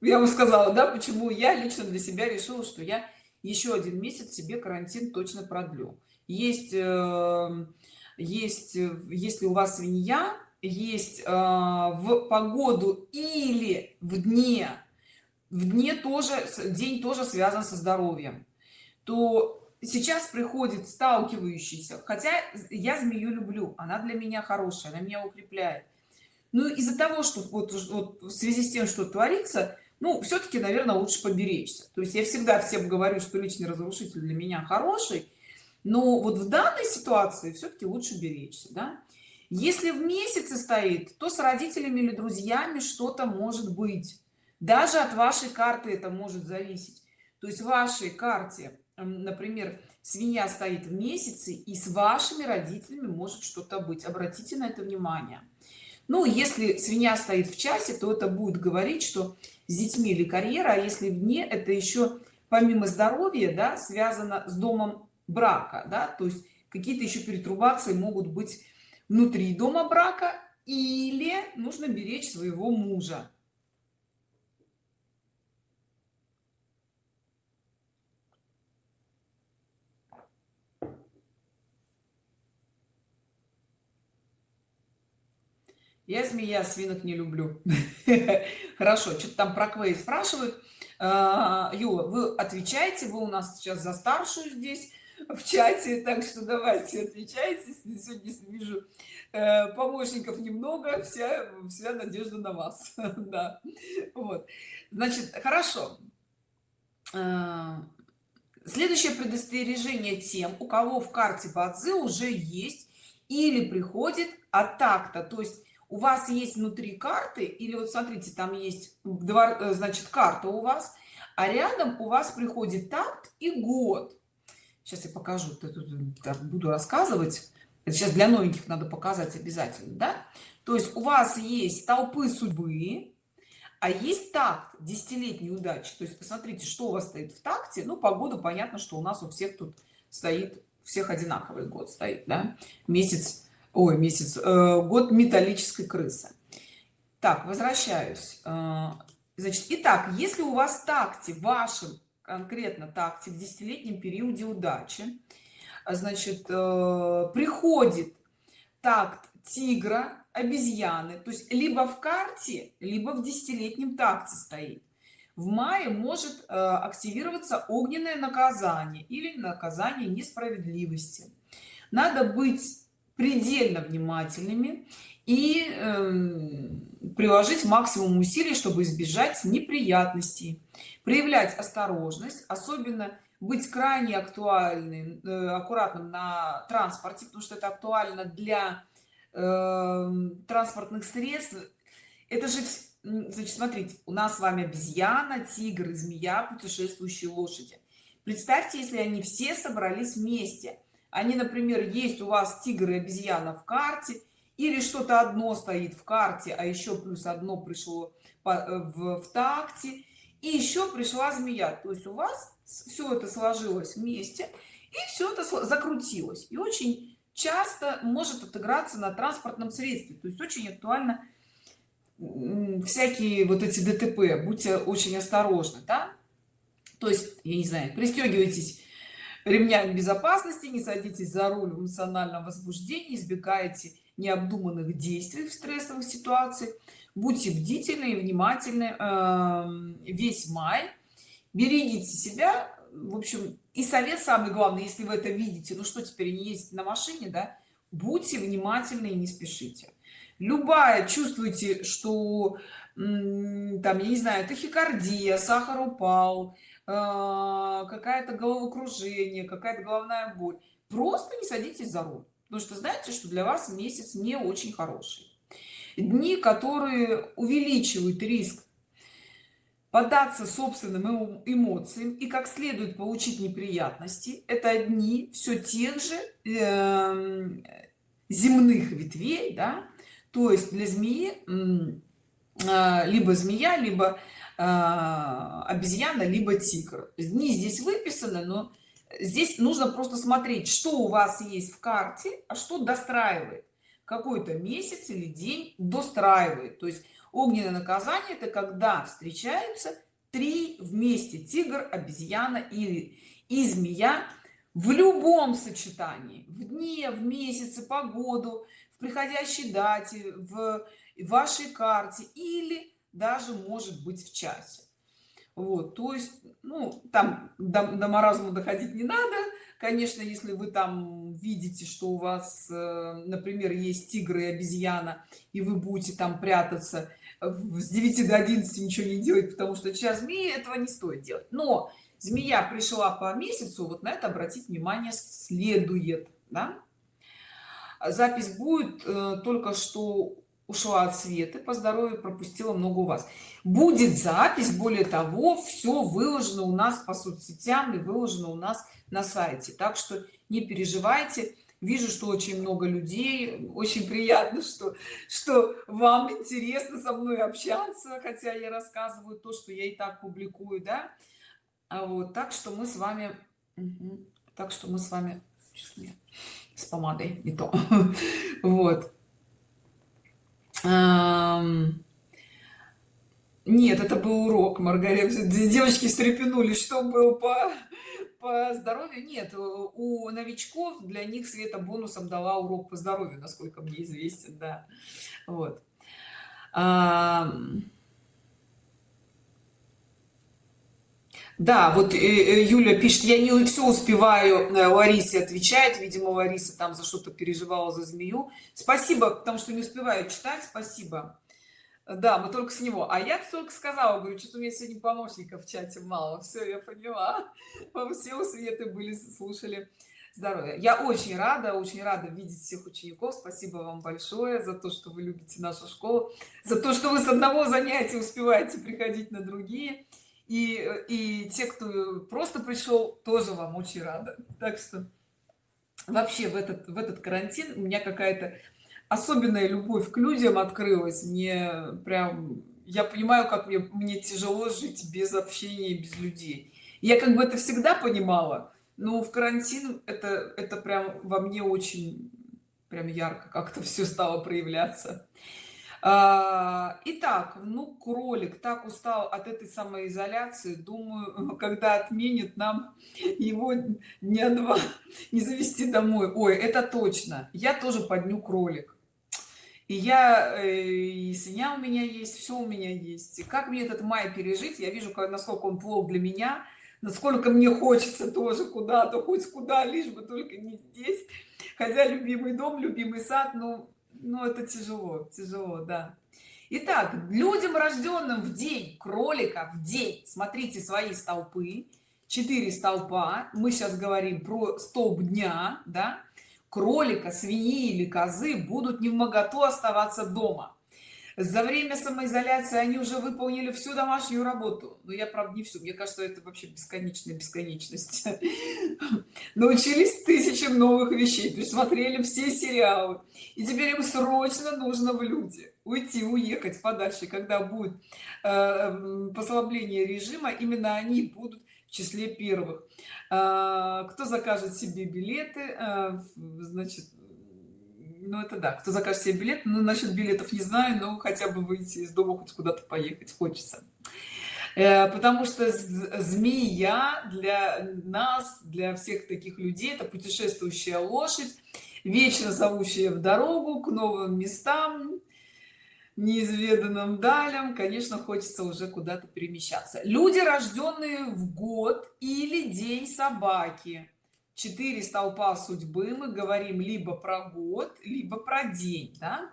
я бы сказала да почему я лично для себя решила что я еще один месяц себе карантин точно продлю. Есть э, есть если у вас свинья есть э, в погоду или в дне в дне тоже день тоже связан со здоровьем то сейчас приходит сталкивающийся. Хотя я змею люблю она для меня хорошая она меня укрепляет ну из-за того что вот, вот в связи с тем что творится ну все-таки наверное лучше поберечься. То есть я всегда всем говорю что личный разрушитель для меня хороший но вот в данной ситуации все-таки лучше беречься да? если в месяце стоит то с родителями или друзьями что-то может быть. Даже от вашей карты это может зависеть. То есть в вашей карте например свинья стоит в месяце и с вашими родителями может что-то быть. Обратите на это внимание ну если свинья стоит в часе то это будет говорить что с детьми или карьера а если вне это еще помимо здоровья да связано с домом брака да. То есть какие-то еще перетрубации могут быть внутри дома брака или нужно беречь своего мужа я змея свинок не люблю. Хорошо что-то там про квей спрашивают. А, юла вы отвечаете вы у нас сейчас за старшую здесь в чате так что давайте отвечайте сегодня вижу э, помощников немного вся вся надежда на вас. Да вот. Значит хорошо. Э, следующее предостережение тем у кого в карте бадзи уже есть или приходит от такта то есть у вас есть внутри карты или вот смотрите там есть два э, значит карта у вас а рядом у вас приходит такт и год. Сейчас я покажу буду рассказывать. Это сейчас для новеньких надо показать обязательно да? То есть у вас есть толпы судьбы а есть такт десятилетней удачи. То есть посмотрите что у вас стоит в такте. Ну погода понятно что у нас у всех тут стоит всех одинаковый год стоит да? месяц ой месяц э, год металлической крысы. Так возвращаюсь. Э, значит итак если у вас такте вашем конкретно такте в десятилетнем периоде удачи значит э, приходит такт тигра обезьяны то есть либо в карте либо в десятилетнем такте стоит. В мае может э, активироваться огненное наказание или наказание несправедливости. Надо быть предельно внимательными и э, приложить максимум усилий чтобы избежать неприятностей. Проявлять осторожность особенно быть крайне актуальным э, аккуратным на транспорте потому что это актуально для э, транспортных средств. Это же значит смотрите у нас с вами обезьяна тигр змея путешествующие лошади. Представьте если они все собрались вместе они например есть у вас тигр и обезьяна в карте или что-то одно стоит в карте а еще плюс одно пришло э, в, в такте и еще пришла змея. То есть у вас все это сложилось вместе и все это закрутилось. И очень часто может отыграться на транспортном средстве. То есть очень актуально всякие вот эти дтп. Будьте очень осторожны да? то есть я не знаю пристегивайтесь ремнями безопасности не садитесь за руль в эмоциональном возбуждении избегайте необдуманных действий в стрессовых ситуациях. Будьте бдительны и внимательны э, весь май. Берегите себя. В общем и совет самый главный если вы это видите ну что теперь не ездить на машине да будьте внимательны и не спешите. Любая чувствуете что там я не знаю тахикардия сахар упал какая-то головокружение какая-то головная боль. Просто не садитесь за руль. Потому что знаете что для вас месяц не очень хороший. Дни которые увеличивают риск поддаться собственным эмоциям и как следует получить неприятности это дни все тех же э, земных ветвей да? то есть для змеи э, либо змея либо э, обезьяна либо тигр. Дни здесь выписаны но здесь нужно просто смотреть что у вас есть в карте а что достраивает. Какой-то месяц или день достраивает. То есть огненное наказание это когда встречаются три вместе тигр обезьяна или и змея в любом сочетании. В дне в месяце погоду в приходящей дате в вашей карте или даже может быть в часе вот то есть ну там до, до маразма доходить не надо. Конечно если вы там видите что у вас э, например есть тигры и обезьяна и вы будете там прятаться с 9 до 11 ничего не делать потому что сейчас змеи этого не стоит делать. Но змея пришла по месяцу вот на это обратить внимание следует да? запись будет э, только что ушла от света по здоровью пропустила много у вас. Будет запись более того все выложено у нас по соцсетям и выложено у нас на сайте. Так что не переживайте. Вижу что очень много людей. Очень приятно что что вам интересно со мной общаться хотя я рассказываю то что я и так публикую да? А вот так что мы с вами так что мы с вами с помадой не то. Вот нет это был урок маргарита девочки стрепенулись что был по по здоровью. Нет у новичков для них света бонусом дала урок по здоровью насколько мне известен да. Вот да вот э, э, юля пишет я не все успеваю э, ларисе отвечает видимо лариса там за что-то переживала за змею спасибо потому что не успеваю читать спасибо. Да мы только с него. А я только сказала говорю что-то у меня сегодня помощников в чате мало все я поняла. Все у светы были слушали. Здоровья. Я очень рада очень рада видеть всех учеников. Спасибо вам большое за то что вы любите нашу школу за то что вы с одного занятия успеваете приходить на другие и и те кто просто пришел тоже вам очень рада так что вообще в этот в этот карантин у меня какая-то особенная любовь к людям открылась. Мне прям я понимаю как мне, мне тяжело жить без общения без людей. Я как бы это всегда понимала но в карантин это это прям во мне очень прям ярко как-то все стало проявляться итак ну кролик так устал от этой самоизоляции. Думаю когда отменит нам его дня два не завести домой. Ой это точно. Я тоже под дню кролик. И я э, и свинья у меня есть все у меня есть. И как мне этот май пережить? Я вижу насколько он плох для меня насколько мне хочется тоже куда-то хоть куда лишь бы только не здесь. Хотя любимый дом любимый сад ну ну это тяжело тяжело да. Итак, людям рожденным в день кролика в день смотрите свои столпы. 4 столпа. Мы сейчас говорим про столб дня да. Кролика свиньи или козы будут не в моготу оставаться дома за время самоизоляции они уже выполнили всю домашнюю работу. Но я правда не всю. Мне кажется это вообще бесконечная бесконечность. Научились тысячам новых вещей присмотрели все сериалы. И теперь им срочно нужно в люди. Уйти уехать подальше когда будет э, послабление режима. Именно они будут в числе первых. Э, кто закажет себе билеты э, значит ну это да. Кто закажет себе билет ну насчет билетов не знаю но хотя бы выйти из дома хоть куда-то поехать хочется. Э, потому что змея для нас для всех таких людей это путешествующая лошадь вечно зовущая в дорогу к новым местам неизведанным далям. Конечно хочется уже куда-то перемещаться. Люди рожденные в год или день собаки четыре столпа судьбы мы говорим либо про год либо про день да?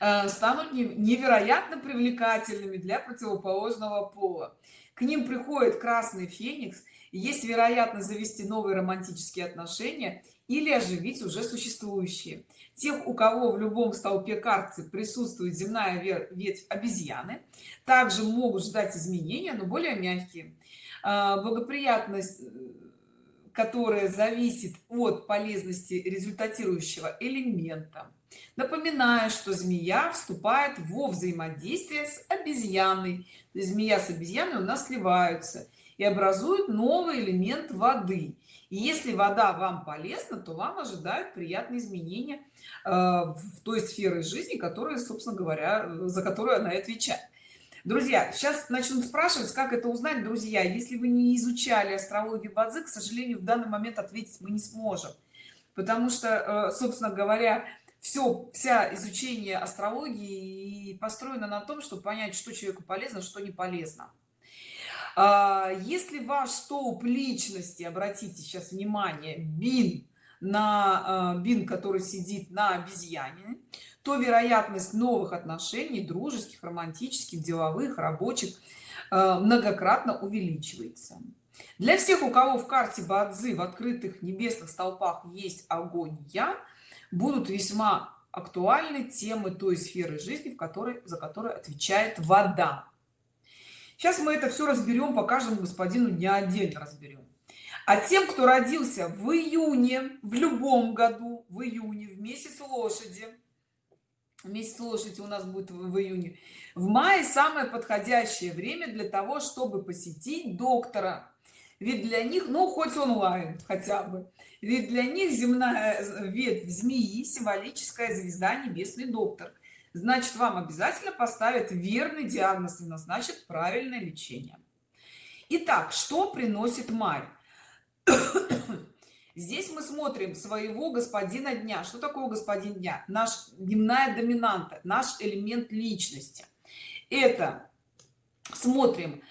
Э, станут невероятно привлекательными для противоположного пола. К ним приходит красный феникс есть вероятность завести новые романтические отношения или оживить уже существующие. Тех у кого в любом столпе карты присутствует земная ветвь обезьяны также могут ждать изменения но более мягкие. Э, благоприятность которая зависит от полезности результатирующего элемента. Напоминаю что змея вступает во взаимодействие с обезьяной. Змея с обезьяной у нас сливаются и образуют новый элемент воды. И если вода вам полезна то вам ожидают приятные изменения э, в той сферы жизни которая собственно говоря за которую она отвечает друзья сейчас начнут спрашивать как это узнать друзья. Если вы не изучали астрологию бадзи к сожалению в данный момент ответить мы не сможем. Потому что э, собственно говоря все вся изучение астрологии построено на том чтобы понять что человеку полезно что не полезно. А, если ваш столб личности обратите сейчас внимание бин на э, бин который сидит на обезьяне то вероятность новых отношений дружеских романтических деловых рабочих э, многократно увеличивается. Для всех у кого в карте бадзи в открытых небесных столпах есть огонь я будут весьма актуальны темы той сферы жизни в которой за которую отвечает вода. Сейчас мы это все разберем по каждому господину дня отдельно разберем а тем кто родился в июне в любом году в июне в месяц лошади месяц лошади у нас будет в июне. В мае самое подходящее время для того чтобы посетить доктора. Ведь для них ну хоть онлайн хотя бы ведь для них земная э, ветвь змеи символическая звезда небесный доктор. Значит вам обязательно поставят верный диагноз и назначат правильное лечение. Итак, что приносит май здесь мы смотрим своего господина дня. Что такое господин дня? Наш дневная доминанта наш элемент личности. Это смотрим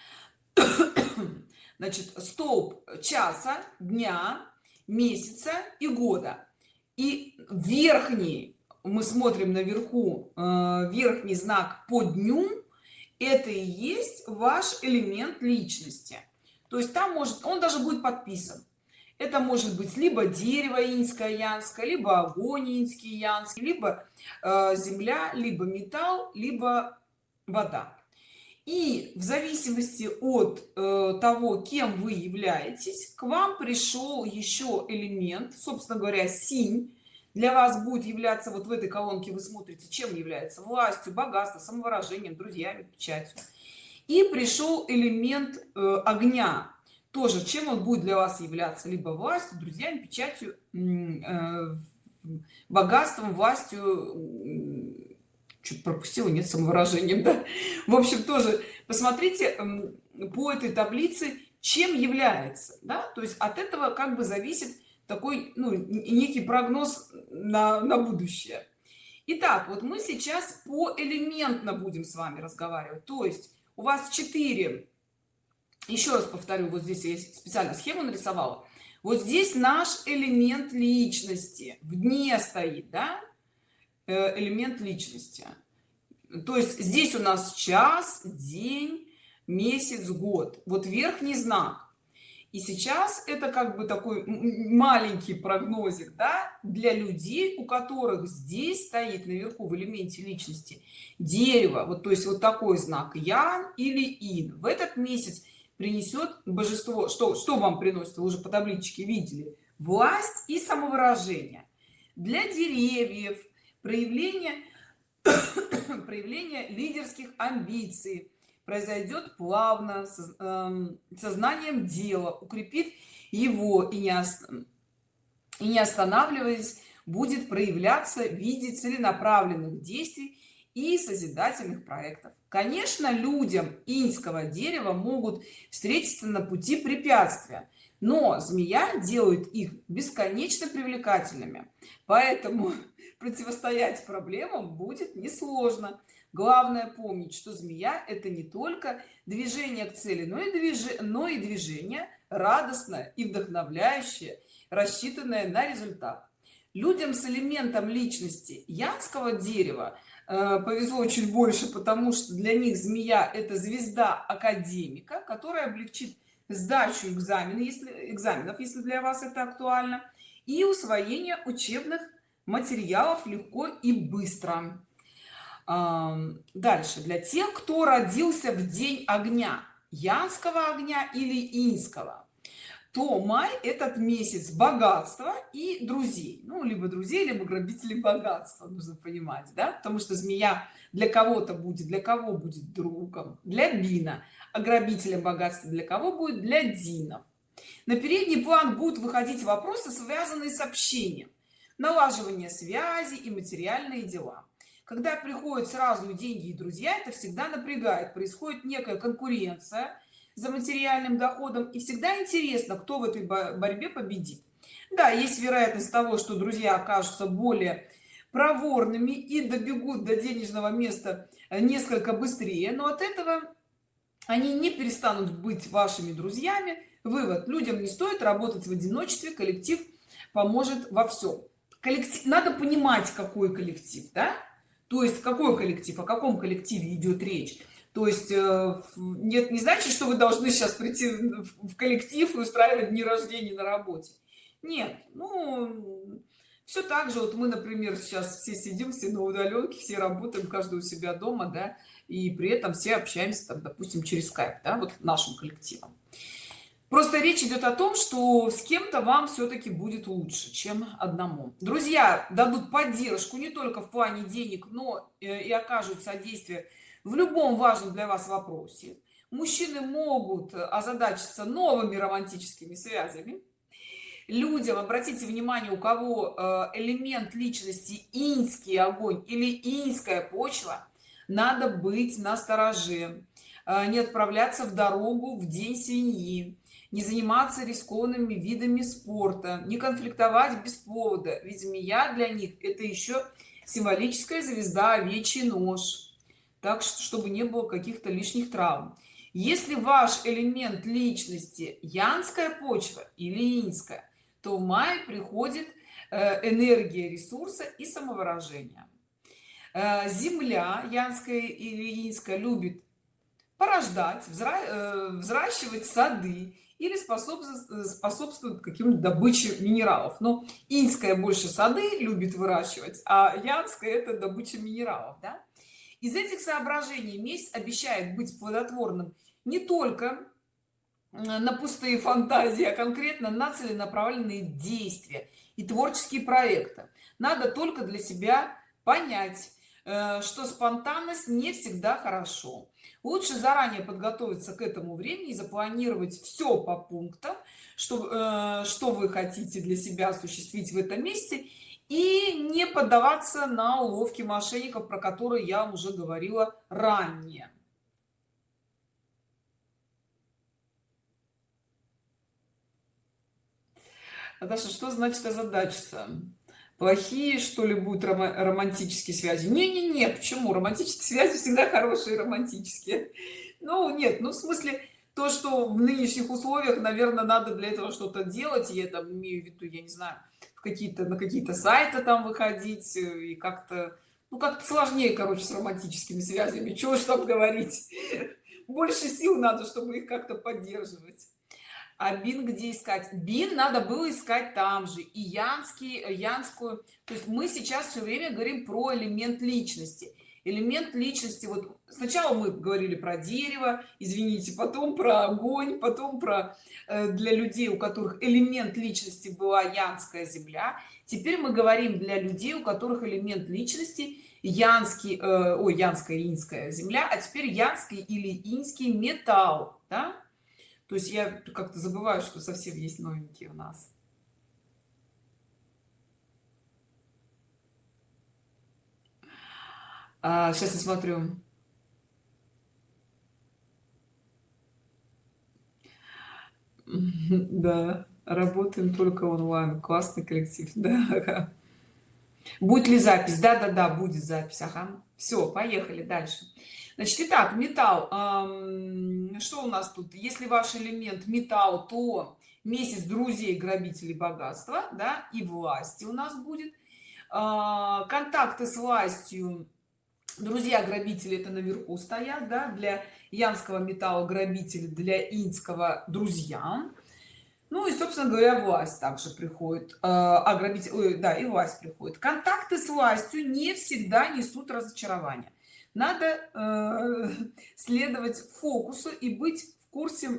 значит столб часа дня месяца и года. И верхний мы смотрим наверху э, верхний знак по дню это и есть ваш элемент личности. То есть там может он даже будет подписан это может быть либо дерево инское янское либо огонь инский янский либо э, земля либо металл либо вода. И в зависимости от э, того кем вы являетесь к вам пришел еще элемент собственно говоря синь. Для вас будет являться вот в этой колонке вы смотрите чем является властью богатством самовыражением друзьями печатью. И пришел элемент э, огня тоже чем он будет для вас являться либо властью друзьями печатью э, богатством властью чуть пропустила нет самовыражением да? в общем тоже посмотрите по этой таблице чем является да? то есть от этого как бы зависит такой ну, некий прогноз на, на будущее Итак, вот мы сейчас по элементно будем с вами разговаривать то есть у вас 4 еще раз повторю вот здесь я специально схему нарисовала. Вот здесь наш элемент личности в дне стоит да? Э, элемент личности. То есть здесь у нас час день месяц год. Вот верхний знак. И сейчас это как бы такой маленький прогнозик да, для людей у которых здесь стоит наверху в элементе личности дерево. Вот то есть вот такой знак ян или ин. В этот месяц принесет божество что что вам приносит вы уже по табличке видели власть и самовыражение. Для деревьев проявление проявление лидерских амбиций произойдет плавно эм, сознанием дела укрепит его и не и не останавливаясь будет проявляться в виде целенаправленных действий и созидательных проектов конечно людям иньского дерева могут встретиться на пути препятствия но змея делает их бесконечно привлекательными. Поэтому противостоять проблемам будет несложно. Главное помнить что змея это не только движение к цели но и движение но и движение радостное и вдохновляющее рассчитанное на результат. Людям с элементом личности янского дерева повезло чуть больше потому что для них змея это звезда академика которая облегчит сдачу экзамена если экзаменов если для вас это актуально и усвоение учебных материалов легко и быстро. Дальше. Для тех кто родился в день огня янского огня или инского то май этот месяц богатства и друзей. Ну либо друзей либо грабителей богатства нужно понимать да? Потому что змея для кого-то будет для кого будет другом? Для бина. А грабителем богатства для кого будет? Для динов на передний план будут выходить вопросы связанные с общением налаживание связи и материальные дела. Когда приходят сразу деньги и друзья это всегда напрягает. Происходит некая конкуренция за материальным доходом. И всегда интересно кто в этой борьбе победит. Да есть вероятность того что друзья окажутся более проворными и добегут до денежного места несколько быстрее. Но от этого они не перестанут быть вашими друзьями. Вывод. Людям не стоит работать в одиночестве. Коллектив поможет во всем. Коллектив надо понимать какой коллектив да? То есть какой коллектив о каком коллективе идет речь то есть э, нет не значит что вы должны сейчас прийти в коллектив и устраивать дни рождения на работе. Нет ну все так же вот мы например сейчас все сидим все на удаленке все работаем каждый у себя дома да и при этом все общаемся там допустим через скайп да, вот нашим коллективом просто речь идет о том что с кем-то вам все-таки будет лучше чем одному. Друзья дадут поддержку не только в плане денег но э, и окажут содействие в любом важном для вас вопросе мужчины могут озадачиться новыми романтическими связями. Людям обратите внимание у кого э, элемент личности инский огонь или инская почва надо быть настороже э, не отправляться в дорогу в день свиньи не заниматься рискованными видами спорта не конфликтовать без повода ведь змея для них это еще символическая звезда овечий нож так что чтобы не было каких-то лишних травм. Если ваш элемент личности янская почва или инская то в мае приходит э, энергия ресурса и самовыражения э, земля янская или инская любит порождать э, взращивать сады или способствует способствует каким добыче минералов. Но инская больше сады любит выращивать а янская это добыча минералов да? Из этих соображений месяц обещает быть плодотворным не только на пустые фантазии а конкретно на целенаправленные действия и творческие проекты. Надо только для себя понять э, что спонтанность не всегда хорошо. Лучше заранее подготовиться к этому времени и запланировать все по пунктам что э, что вы хотите для себя осуществить в этом месте и не поддаваться на уловки мошенников про которые я уже говорила ранее Наташа, что значит озадачиться? Плохие, что ли, будут романтические связи? Не-не-не, почему? Романтические связи всегда хорошие, романтические. Ну, нет, ну, в смысле, то, что в нынешних условиях, наверное, надо для этого что-то делать, я там имею в виду, я не знаю, какие-то на какие-то сайты там выходить э, и как-то ну как-то сложнее короче с романтическими связями чего ж там говорить. Больше сил надо чтобы их как-то поддерживать. А бин где искать? Бин надо было искать там же и янский янскую. То есть мы сейчас все время говорим про элемент личности. Элемент личности вот сначала мы говорили про дерево извините потом про огонь потом про э, для людей у которых элемент личности была янская земля. Теперь мы говорим для людей у которых элемент личности янский э, ой янская инская земля а теперь янский или инский металл да? то есть я как-то забываю что совсем есть новенькие у нас. А, сейчас я смотрю да работаем только онлайн. Классный коллектив да. Будет ли запись? Да да да будет запись. Ага. Все поехали дальше. Значит итак металл. Что у нас тут? Если ваш элемент металл то месяц друзей грабителей богатства да и власти у нас будет. Э, контакты с властью друзья грабители это наверху стоят да для янского металла грабители для инского друзья. Ну и собственно говоря власть также приходит а грабитель да и власть приходит. Контакты с властью не всегда несут разочарование надо э, следовать фокусу и быть в курсе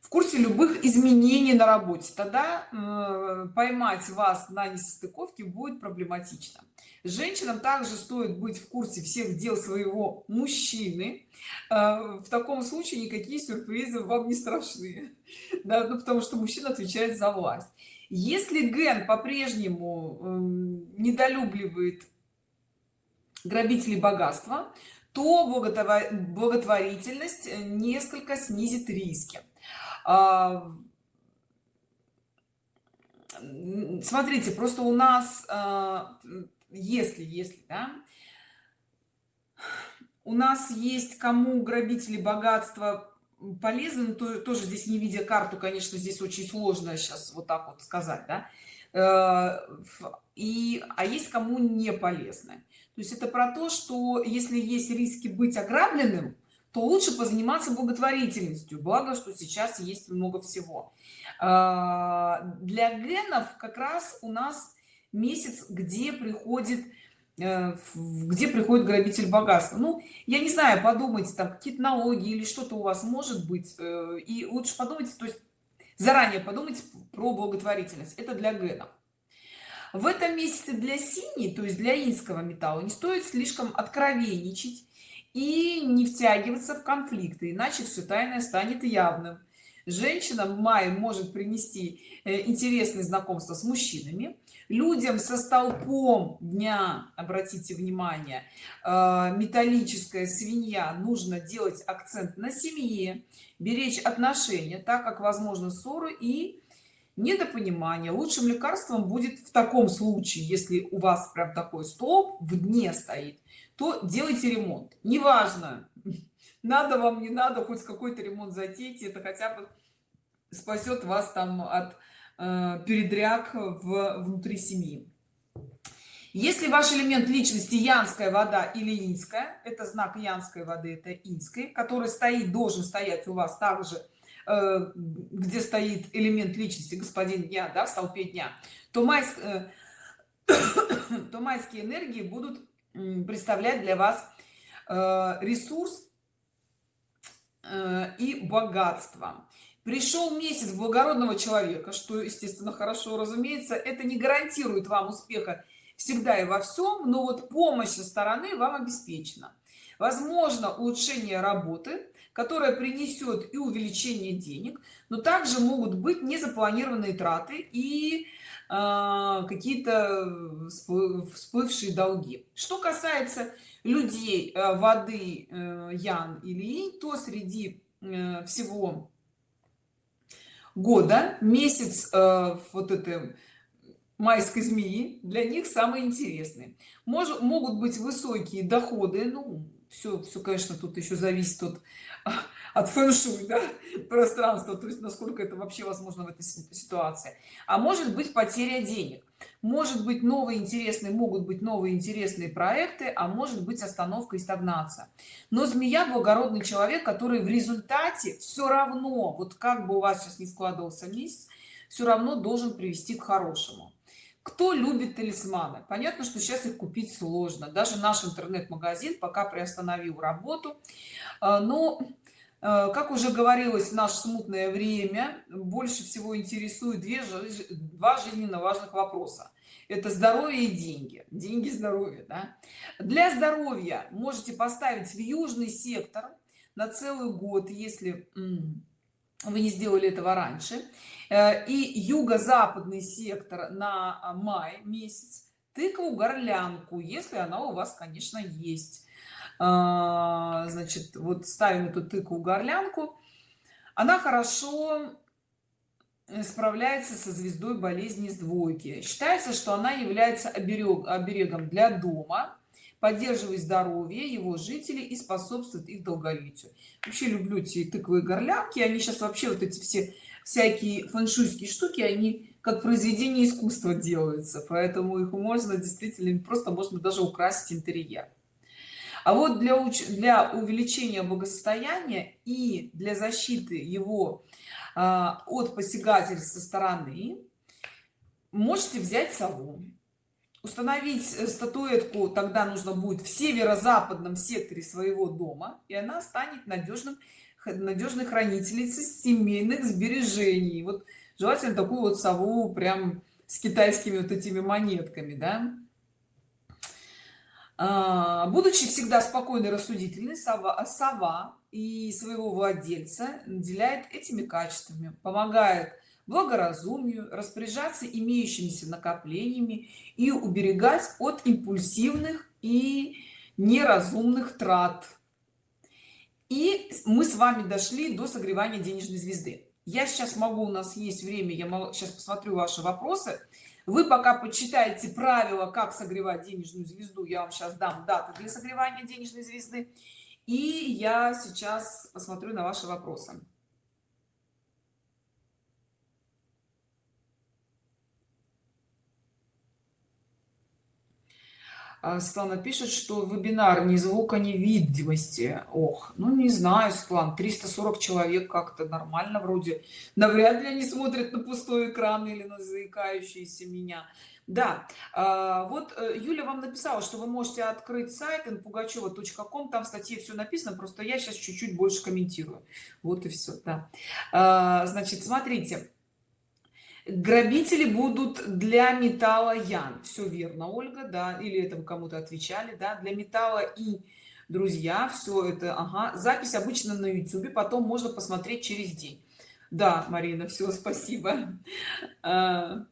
в курсе любых изменений на работе. Тогда э, поймать вас на несостыковке будет проблематично женщинам также стоит быть в курсе всех дел своего мужчины. Э, в таком случае никакие сюрпризы вам не страшны. Да, ну, потому что мужчина отвечает за власть. Если ген по-прежнему э, недолюбливает грабителей богатства то благотворительность несколько снизит риски. А, смотрите просто у нас а, если если да, у нас есть кому грабители богатства полезны то тоже здесь не видя карту конечно здесь очень сложно сейчас вот так вот сказать да? Э, и а есть кому не полезны. То есть это про то что если есть риски быть ограбленным то лучше позаниматься благотворительностью. Благо что сейчас есть много всего. А, для генов как раз у нас месяц где приходит э, где приходит грабитель богатства. Ну я не знаю подумайте там какие-то налоги или что-то у вас может быть э, и лучше подумайте то есть заранее подумайте про благотворительность. Это для генов в этом месяце для синий то есть для инского металла не стоит слишком откровенничать и не втягиваться в конфликты иначе все тайное станет явным. Женщина в мае может принести э, интересные знакомства с мужчинами людям со столпом дня обратите внимание э, металлическая свинья нужно делать акцент на семье беречь отношения так как возможно ссоры и недопонимание. Лучшим лекарством будет в таком случае если у вас прям такой столб в дне стоит то делайте ремонт. Неважно надо вам не надо хоть какой-то ремонт затейте это хотя бы спасет вас там от передряг в внутри семьи. Если ваш элемент личности янская вода или инская это знак янской воды это инской который стоит должен стоять у вас также э, где стоит элемент личности господин дня да, в столпе дня то майск э, то майские энергии будут представлять для вас э, ресурс э, и богатство пришел месяц благородного человека что естественно хорошо разумеется это не гарантирует вам успеха всегда и во всем но вот помощь со стороны вам обеспечена. Возможно улучшение работы которая принесет и увеличение денег но также могут быть незапланированные траты и э, какие-то всплывшие долги. Что касается людей э, воды э, ян или инь то среди э, всего года месяц э, вот это майской змеи для них самые интересные. Может могут быть высокие доходы ну все все конечно тут еще зависит от от фэн-шуй да, пространства то есть насколько это вообще возможно в этой ситуации. А может быть потеря денег может быть новые интересные могут быть новые интересные проекты а может быть остановка и стагнация. Но змея благородный человек который в результате все равно вот как бы у вас сейчас не складывался месяц все равно должен привести к хорошему. Кто любит талисманы? Понятно что сейчас их купить сложно. Даже наш интернет-магазин пока приостановил работу. А, но как уже говорилось в наше смутное время больше всего интересует две два жизненно важных вопроса. Это здоровье и деньги. Деньги здоровье да? для здоровья можете поставить в южный сектор на целый год если вы не сделали этого раньше. Э, и юго-западный сектор на а, май месяц. Тыкву горлянку если она у вас конечно есть значит вот ставим эту тыкву горлянку. Она хорошо справляется со звездой болезни с двойки. Считается что она является оберег оберегом для дома поддерживает здоровье его жителей и способствует их долголетию. Вообще люблю эти тыквы горлянки. Они сейчас вообще вот эти все всякие фэншуйские штуки они как произведение искусства делаются. Поэтому их можно действительно просто можно даже украсить интерьер а вот для уч для увеличения благосостояния и для защиты его а, от посягательств со стороны можете взять сову установить э, статуэтку тогда нужно будет в северо-западном секторе своего дома и она станет надежным надежной хранительницей семейных сбережений. Вот желательно такую вот сову прям с китайскими вот этими монетками да будучи всегда спокойной рассудительной сова, сова и своего владельца наделяет этими качествами помогает благоразумию распоряжаться имеющимися накоплениями и уберегать от импульсивных и неразумных трат. И мы с вами дошли до согревания денежной звезды. Я сейчас могу у нас есть время я сейчас посмотрю ваши вопросы вы пока почитаете правила как согревать денежную звезду. Я вам сейчас дам даты для согревания денежной звезды. И я сейчас посмотрю на ваши вопросы Светлана пишет, что вебинар ни звука, ни видимости. Ох, ну не знаю, Светлана, 340 человек как-то нормально вроде. Навряд ли они смотрят на пустой экран или на заикающиеся меня. Да, а, вот э, Юля вам написала, что вы можете открыть сайт npugacheva.com, там в статье все написано, просто я сейчас чуть-чуть больше комментирую. Вот и все, да. А, значит, смотрите грабители будут для металла ян. Все верно ольга да или это кому-то отвечали да для металла и друзья все это ага. Запись обычно на youtube потом можно посмотреть через день. Да марина все спасибо. А.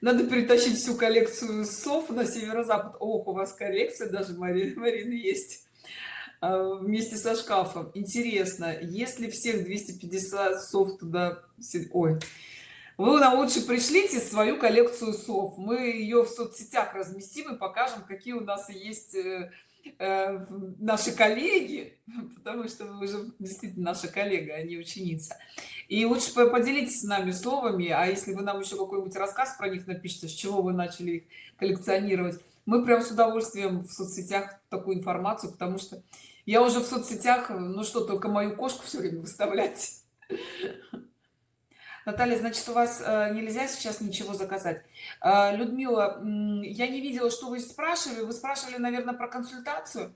надо перетащить всю коллекцию сов на северо-запад. Ох у вас коллекция даже марина марина есть вместе со шкафом. Интересно если всех 250 сов туда ой. Вы нам лучше пришлите свою коллекцию сов. Мы ее в соцсетях разместим и покажем какие у нас есть э, э, наши коллеги потому что вы уже действительно наша коллега а не ученица. И лучше поделитесь с нами словами а если вы нам еще какой-нибудь рассказ про них напишите с чего вы начали их коллекционировать. Мы прям с удовольствием в соцсетях такую информацию потому что я уже в соцсетях ну что только мою кошку все время выставлять Наталья, значит, у вас э, нельзя сейчас ничего заказать. Э, Людмила, я не видела, что вы спрашивали. Вы спрашивали, наверное, про консультацию.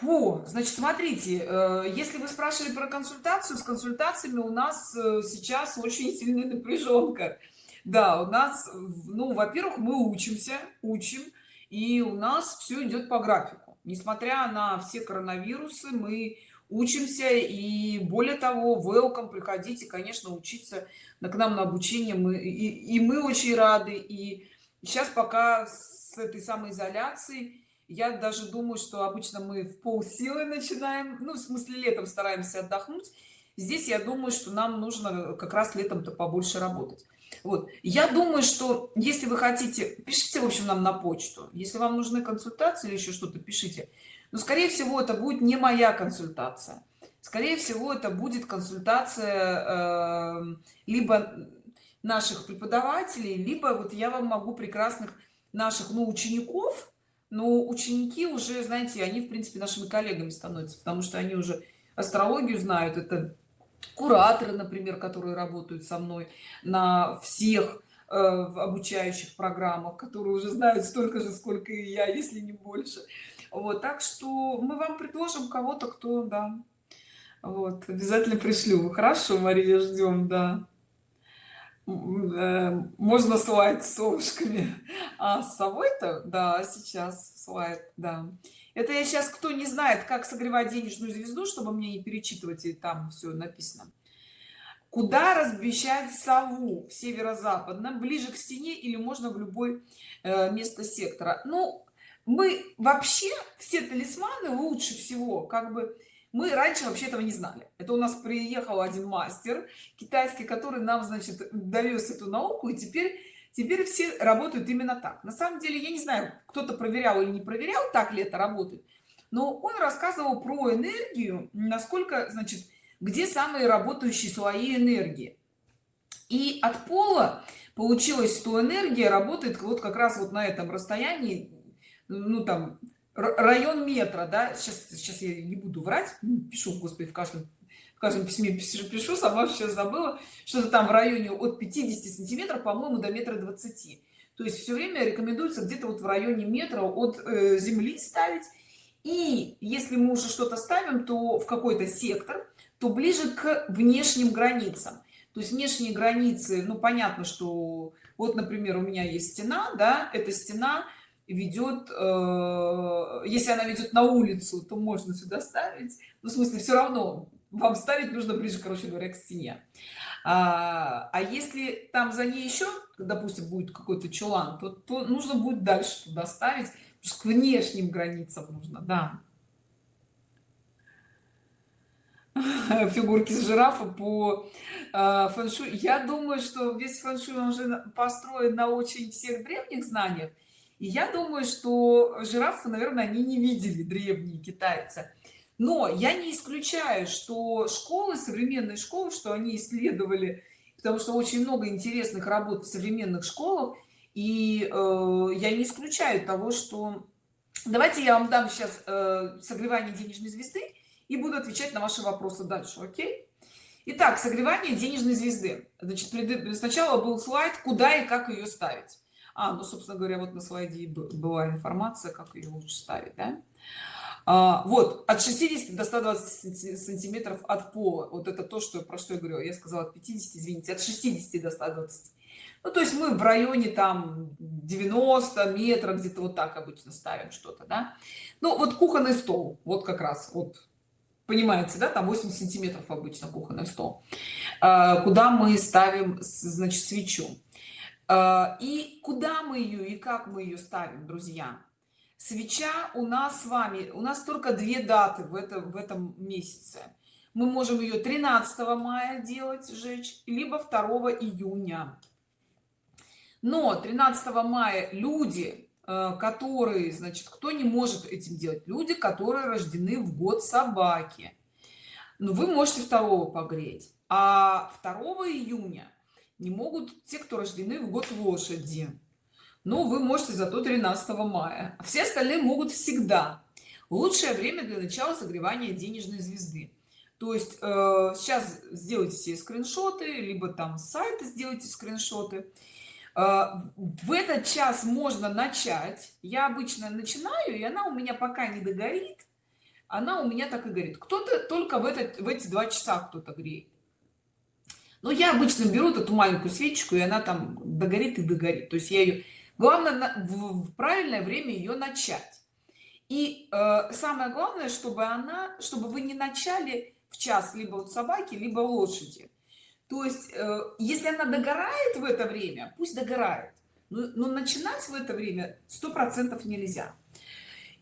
Фу, значит, смотрите, э, если вы спрашивали про консультацию, с консультациями у нас сейчас очень сильная напряженка. Да, у нас, ну, во-первых, мы учимся, учим, и у нас все идет по графику. Несмотря на все коронавирусы, мы учимся и более того welcome приходите конечно учиться на к нам на обучение. Мы и, и мы очень рады. И сейчас пока с этой самой изоляции я даже думаю что обычно мы в полсилы начинаем ну в смысле летом стараемся отдохнуть. Здесь я думаю что нам нужно как раз летом-то побольше работать вот. Я думаю что если вы хотите пишите в общем нам на почту. Если вам нужны консультации или еще что-то пишите. Но скорее всего это будет не моя консультация. Скорее всего это будет консультация э, либо наших преподавателей либо вот я вам могу прекрасных наших ну учеников но ученики уже знаете они в принципе нашими коллегами становятся потому что они уже астрологию знают. Это кураторы например которые работают со мной на всех э, в обучающих программах которые уже знают столько же сколько и я если не больше. Вот так что мы вам предложим кого-то кто да вот обязательно пришлю. Хорошо мария ждем да. Э, можно слайд с совушками а с собой-то да сейчас слайд да это я сейчас кто не знает как согревать денежную звезду чтобы мне не перечитывать и там все написано. Куда размещать сову в северо-западном ближе к стене или можно в любой э, место сектора? Ну мы вообще все талисманы лучше всего как бы мы раньше вообще этого не знали. Это у нас приехал один мастер китайский который нам значит довез эту науку и теперь теперь все работают именно так. На самом деле я не знаю кто-то проверял или не проверял так ли это работает но он рассказывал про энергию насколько значит где самые работающие слои энергии. И от пола получилось что энергия работает вот как раз вот на этом расстоянии ну там район метра да. Сейчас сейчас я не буду врать пишу господи в каждом каждом письме пишу, пишу сама сейчас забыла. Что-то там в районе от 50 сантиметров по-моему до метра 20 то есть все время рекомендуется где-то вот в районе метра от э, земли ставить. И если мы уже что-то ставим то в какой-то сектор то ближе к внешним границам. То есть внешние границы ну понятно что вот например у меня есть стена да эта стена ведет э, если она ведет на улицу то можно сюда ставить. Ну, в смысле все равно вам ставить нужно ближе короче говоря к стене. А, а если там за ней еще допустим будет какой-то чулан то, то нужно будет дальше туда ставить к внешним границам нужно да. Фигурки с жирафа по э, фэншуй я думаю что весь фэншуй уже построен на очень всех древних знаниях. И я думаю что жирафы наверное они не видели древние китайцы но я не исключаю что школы современные школы что они исследовали потому что очень много интересных работ в современных школах и э, я не исключаю того что давайте я вам дам сейчас э, согревание денежной звезды и буду отвечать на ваши вопросы дальше окей? Итак, согревание денежной звезды. Значит сначала был слайд куда и как ее ставить. А ну собственно говоря вот на слайде была информация как ее лучше ставить да? А, вот от 60 до 120 сантиметров от пола. Вот это то что про что я говорю я сказала от 50 извините от 60 до 120 ну то есть мы в районе там 90 метров где-то вот так обычно ставим что-то да. Ну вот кухонный стол. Вот как раз вот понимаете да там 8 сантиметров обычно кухонный стол. А, куда мы ставим значит свечу. А, и куда мы ее и как мы ее ставим друзья свеча у нас с вами у нас только две даты в этом в этом месяце. Мы можем ее 13 мая делать сжечь либо 2 июня. Но 13 мая люди э, которые значит кто не может этим делать? Люди которые рождены в год собаки. Ну вы можете второго погреть. А 2 июня не могут те кто рождены в год лошади но вы можете зато 13 мая. Все остальные могут всегда. Лучшее время для начала согревания денежной звезды. То есть э, сейчас сделайте все скриншоты либо там сайты сделайте скриншоты. Э, в этот час можно начать. Я обычно начинаю и она у меня пока не догорит. Она у меня так и горит. Кто-то только в этот в эти два часа кто-то греет. Но я обычно беру эту маленькую свечку и она там догорит и догорит. То есть я ее главное в правильное время ее начать. И э, самое главное чтобы она чтобы вы не начали в час либо вот собаки либо лошади. То есть э, если она догорает в это время пусть догорает. Но, но начинать в это время сто процентов нельзя.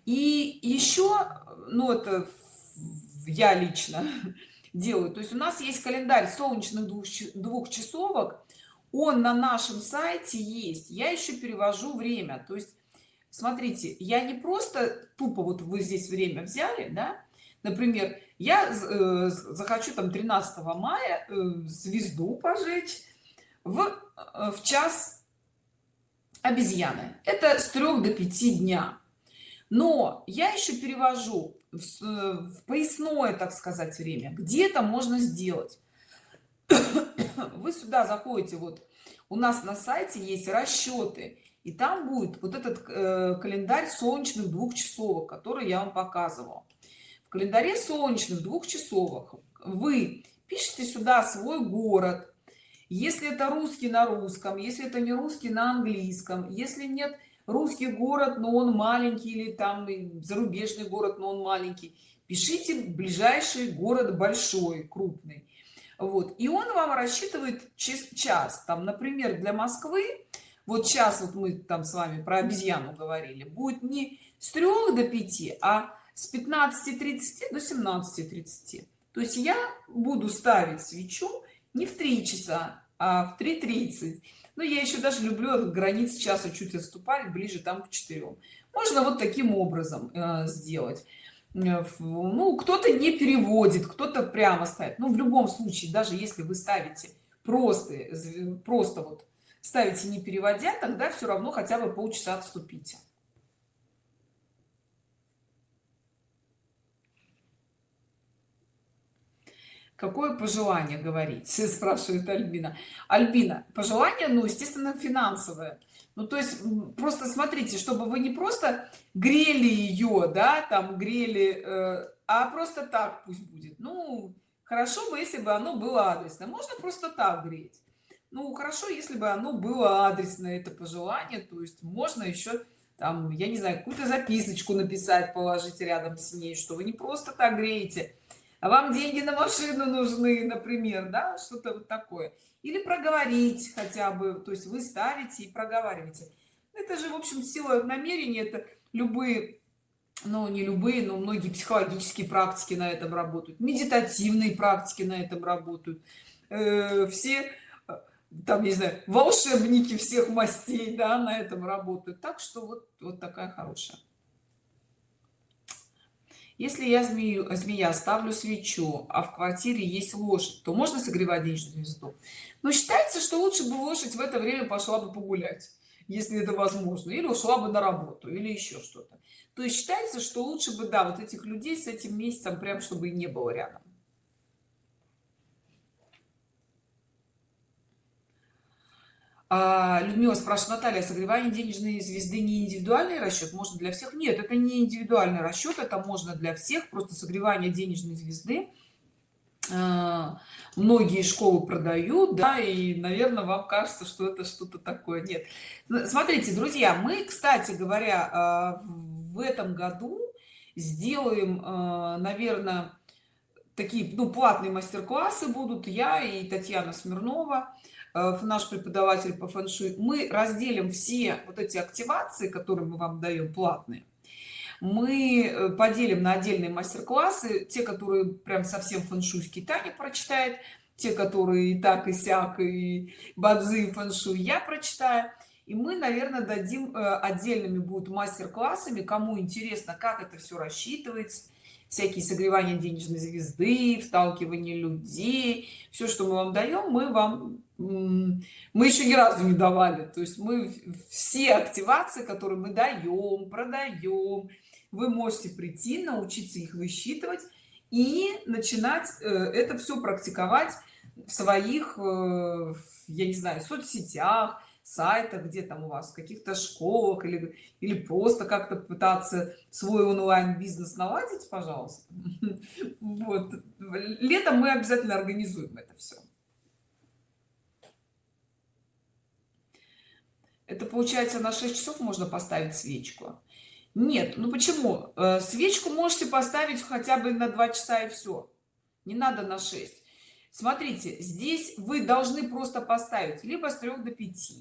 И еще ну это я лично делаю. То есть у нас есть календарь солнечных двух часовок он на нашем сайте есть я еще перевожу время. То есть смотрите я не просто тупо вот вы здесь время взяли да например я э, захочу там 13 мая э, звезду пожечь в э, в час обезьяны. Это с 3 до 5 дня. Но я еще перевожу в, в поясное так сказать время где-то можно сделать вы сюда заходите вот у нас на сайте есть расчеты и там будет вот этот э, календарь солнечных двух часовок который я вам показывал в календаре солнечных двух часовок вы пишите сюда свой город. Если это русский на русском если это не русский на английском если нет русский город но он маленький или там зарубежный город но он маленький пишите ближайший город большой крупный вот. И он вам рассчитывает час. Там например для москвы вот сейчас вот мы там с вами про обезьяну говорили будет не с 3 до 5 а с 15:30 до 17:30 то есть я буду ставить свечу не в 3 часа а в 3:30 но я еще даже люблю от границ часа чуть отступать ближе там к 4 можно вот таким образом э, сделать ну кто-то не переводит кто-то прямо ставит. Ну, в любом случае даже если вы ставите просто просто вот ставите не переводя тогда все равно хотя бы полчаса отступите. Какое пожелание говорить? Спрашивает альбина. Альбина пожелание ну естественно финансовое ну то есть просто смотрите чтобы вы не просто грели ее да там грели э, а просто так пусть будет. Ну хорошо бы если бы оно было адресно можно просто так греть. Ну хорошо если бы оно было адресно это пожелание. То есть можно еще там я не знаю какую-то записочку написать положить рядом с ней что вы не просто так греете а вам деньги на машину нужны например да что-то вот такое. Или проговорить хотя бы то есть вы ставите и проговариваете. Это же в общем сила намерения это любые но не любые но многие психологические практики на этом работают медитативные практики на этом работают. Э, все э, там не знаю волшебники всех мастей да на этом работают. Так что вот вот такая хорошая если я змею змея ставлю свечу а в квартире есть лошадь то можно согревать денежную звезду? Но считается что лучше бы лошадь в это время пошла бы погулять если это возможно или ушла бы на работу или еще что-то. То есть считается что лучше бы да вот этих людей с этим месяцем прям чтобы и не было рядом а, Людмила спрашивает Наталья согревание денежной звезды не индивидуальный расчет можно для всех? Нет это не индивидуальный расчет это можно для всех просто согревание денежной звезды а, многие школы продают да и наверное вам кажется что это что-то такое. Нет. Смотрите друзья мы кстати говоря а, в этом году сделаем наверное такие ну платные мастер-классы будут. Я и татьяна смирнова наш преподаватель по фэн-шуй мы разделим все вот эти активации которые мы вам даем платные. Мы э, поделим на отдельные мастер-классы те которые прям совсем фэн-шуйский таня прочитает те которые и так и сяк и бадзи фэн-шуй я прочитаю. И мы наверное дадим э, отдельными будут мастер-классами. Кому интересно как это все рассчитывается всякие согревания денежной звезды вталкивание людей. Все что мы вам даем мы вам мы еще ни разу не давали. То есть мы все активации которые мы даем продаем вы можете прийти научиться их высчитывать и начинать э, это все практиковать в своих э, я не знаю соцсетях сайтах где там у вас в каких-то школах или или просто как-то пытаться свой онлайн бизнес наладить пожалуйста. Вот. Летом мы обязательно организуем это все это получается на 6 часов можно поставить свечку? Нет ну почему? Э, свечку можете поставить хотя бы на 2 часа и все не надо на 6 смотрите здесь вы должны просто поставить либо с 3 до 5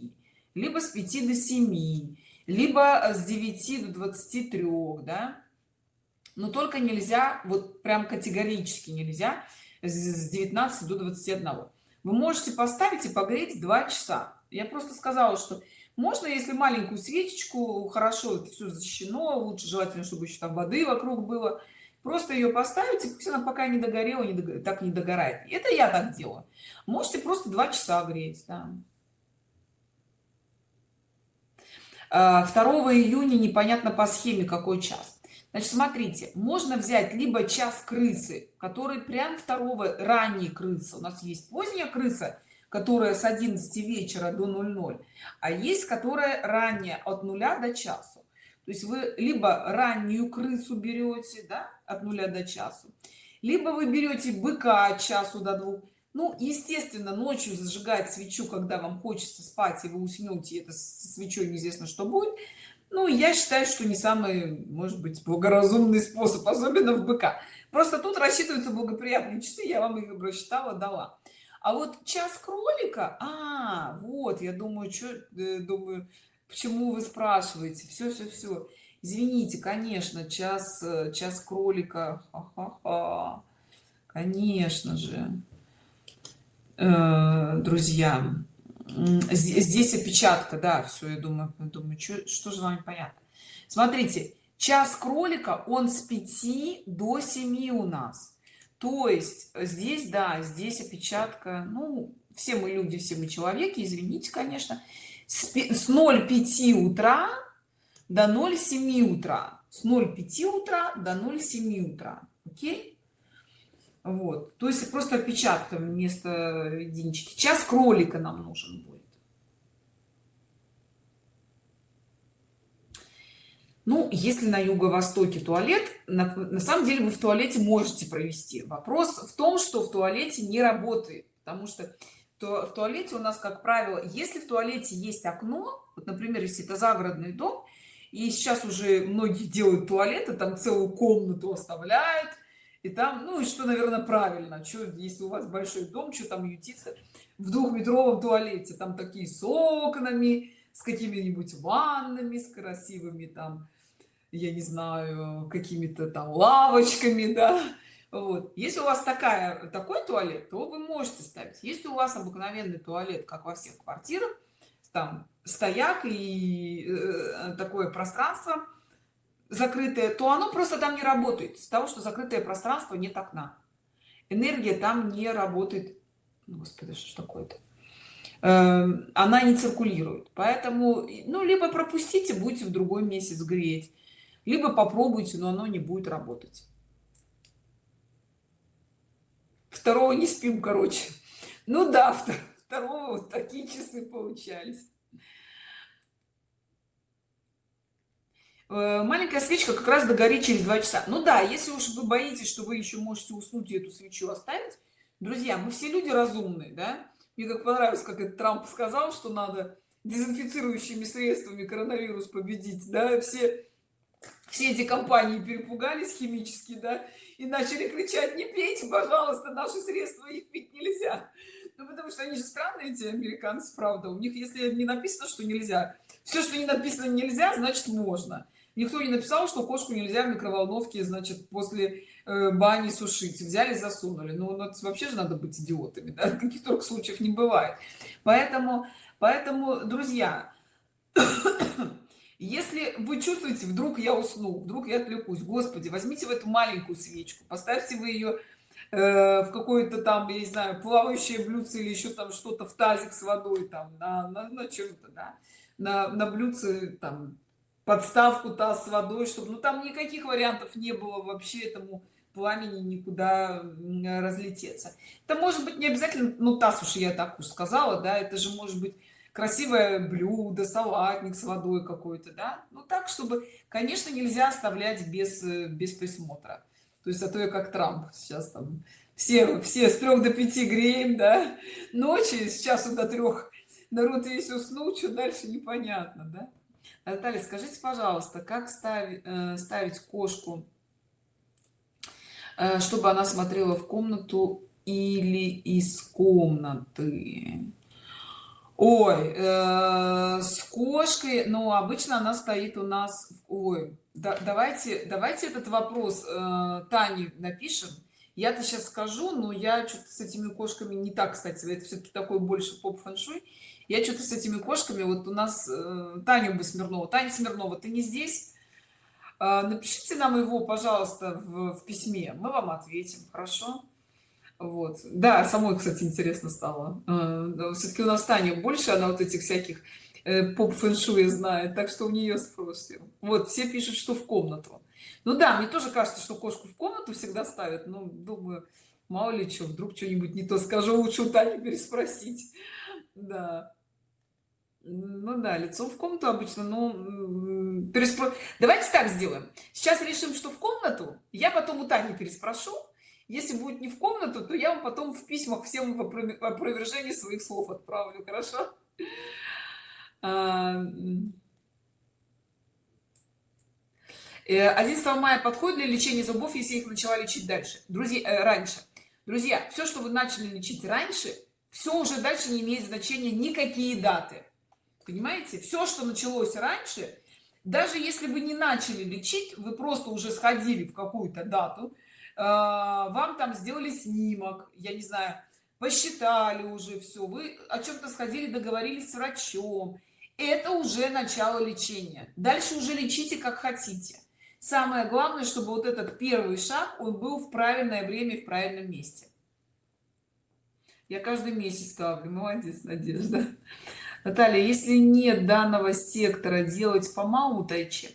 либо с 5 до 7 либо с 9 до 23 да? Но только нельзя вот прям категорически нельзя с 19 до 21 вы можете поставить и погреть 2 часа. Я просто сказала что можно если маленькую свечечку хорошо это все защищено лучше желательно чтобы еще там воды вокруг было просто ее поставите пусть она пока не догорела не догорает, так не догорает. Это я так делаю. Можете просто два часа греть да. 2 июня непонятно по схеме какой час. Значит смотрите можно взять либо час крысы который прям второго ранней крысы. У нас есть поздняя крыса которая с 11 вечера до 00 а есть которая ранее от нуля до часу. То есть вы либо раннюю крысу берете да, от нуля до часу. Либо вы берете быка от часу до двух. Ну естественно ночью зажигать свечу когда вам хочется спать и вы уснете это с свечой неизвестно что будет. Ну я считаю что не самый может быть благоразумный способ особенно в быка. Просто тут рассчитываются благоприятные часы я вам их рассчитала дала. А вот час кролика а вот я думаю что э, думаю почему вы спрашиваете? Все все все извините конечно час э, час кролика Ха -ха -ха. конечно же. Э, друзья здесь опечатка да все я думаю думаю что, что же вам понятно? Смотрите час кролика он с 5 до 7 у нас. То есть э, здесь да здесь опечатка ну все мы люди все мы человеки извините конечно. С 0,5 утра до 0,7 утра. С 0,5 утра до 0,7 утра. Окей? Вот. То есть просто опечатка вместо единички. Час кролика нам нужен будет. Ну если на юго-востоке туалет на, на самом деле вы в туалете можете провести. Вопрос в том что в туалете не работает. Потому что то в туалете у нас как правило если в туалете есть окно вот например если это загородный дом и сейчас уже многие делают туалеты там целую комнату оставляют. И там ну и что наверное правильно. Что если у вас большой дом что там ютиться в двухметровом туалете? Там такие с окнами с какими-нибудь ваннами с красивыми там я не знаю какими-то там лавочками да. Вот. Если у вас такая такой туалет то вы можете ставить. Если у вас обыкновенный туалет как во всех квартирах там стояк и э, такое пространство закрытое то оно просто там не работает с того что закрытое пространство нет окна энергия там не работает. Господи что такое-то? Э, она не циркулирует. Поэтому ну либо пропустите будете в другой месяц греть либо попробуйте но оно не будет работать. Второго не спим короче. Ну да второго вот такие часы получались. Э, маленькая свечка как раз догорит через два часа. Ну да если уж вы боитесь что вы еще можете уснуть и эту свечу оставить друзья мы все люди разумные да? Мне как понравилось как это трамп сказал что надо дезинфицирующими средствами коронавирус победить да? Все все эти компании перепугались химически да? И начали кричать не пейте пожалуйста наши средства их пить нельзя ну потому что они же странные эти американцы правда. У них если не написано что нельзя все что не написано нельзя значит можно. Никто не написал что кошку нельзя в микроволновке значит после э, бани сушить. Взяли засунули. Ну, ну вообще же надо быть идиотами да? каких только случаев не бывает. Поэтому поэтому друзья если вы чувствуете вдруг я усну вдруг я отвлекусь господи возьмите в эту маленькую свечку поставьте вы ее э, в какое-то там я не знаю плавающее блюдце или еще там что-то в тазик с водой там на, на, на чем-то да. На, на блюдце там подставку таз с водой чтобы ну там никаких вариантов не было вообще этому пламени никуда разлететься. Это может быть не обязательно ну таз уж я так уж сказала да это же может быть красивое блюдо салатник с водой какой-то да. Ну так чтобы конечно нельзя оставлять без э, без присмотра то есть а то я как трамп сейчас там все все с трех до пяти греем да ночи с часу до трех народ весь уснул что дальше непонятно да. Наталья скажите пожалуйста как ставить э, ставить кошку э, чтобы она смотрела в комнату или из комнаты? Ой э, с кошкой но обычно она стоит у нас ой да, давайте давайте этот вопрос э, тане напишем. Я-то сейчас скажу но я что-то с этими кошками не так кстати это все-таки такой больше поп фэншуй я что-то с этими кошками вот у нас э, таня бы смирнова таня смирнова ты не здесь? Э, напишите нам его пожалуйста в, в письме. Мы вам ответим хорошо? Вот. Да самой кстати интересно стало. Э, все-таки у нас таня больше она вот этих всяких э, поп фэншуя знает так что у нее спросим вот все пишут что в комнату. Ну да мне тоже кажется что кошку в комнату всегда ставят ну думаю мало ли что вдруг что-нибудь не то скажу лучше у тани переспросить. Да. Ну да лицом в комнату обычно ну переспро... давайте так сделаем. Сейчас решим что в комнату я потом у тани переспрошу. Если будет не в комнату то я вам потом в письмах всем в опровержении своих слов отправлю хорошо 11 а, э, мая подходит для лечения зубов если их начала лечить дальше? Друзья э, раньше. Друзья все что вы начали лечить раньше все уже дальше не имеет значения никакие даты. Понимаете? Все что началось раньше даже если вы не начали лечить вы просто уже сходили в какую-то дату а, вам там сделали снимок я не знаю посчитали уже все вы о чем-то сходили договорились с врачом это уже начало лечения. Дальше уже лечите как хотите. Самое главное чтобы вот этот первый шаг он был в правильное время в правильном месте. Я каждый месяц ставлю молодец надежда. Наталья если нет данного сектора делать по малому тайчи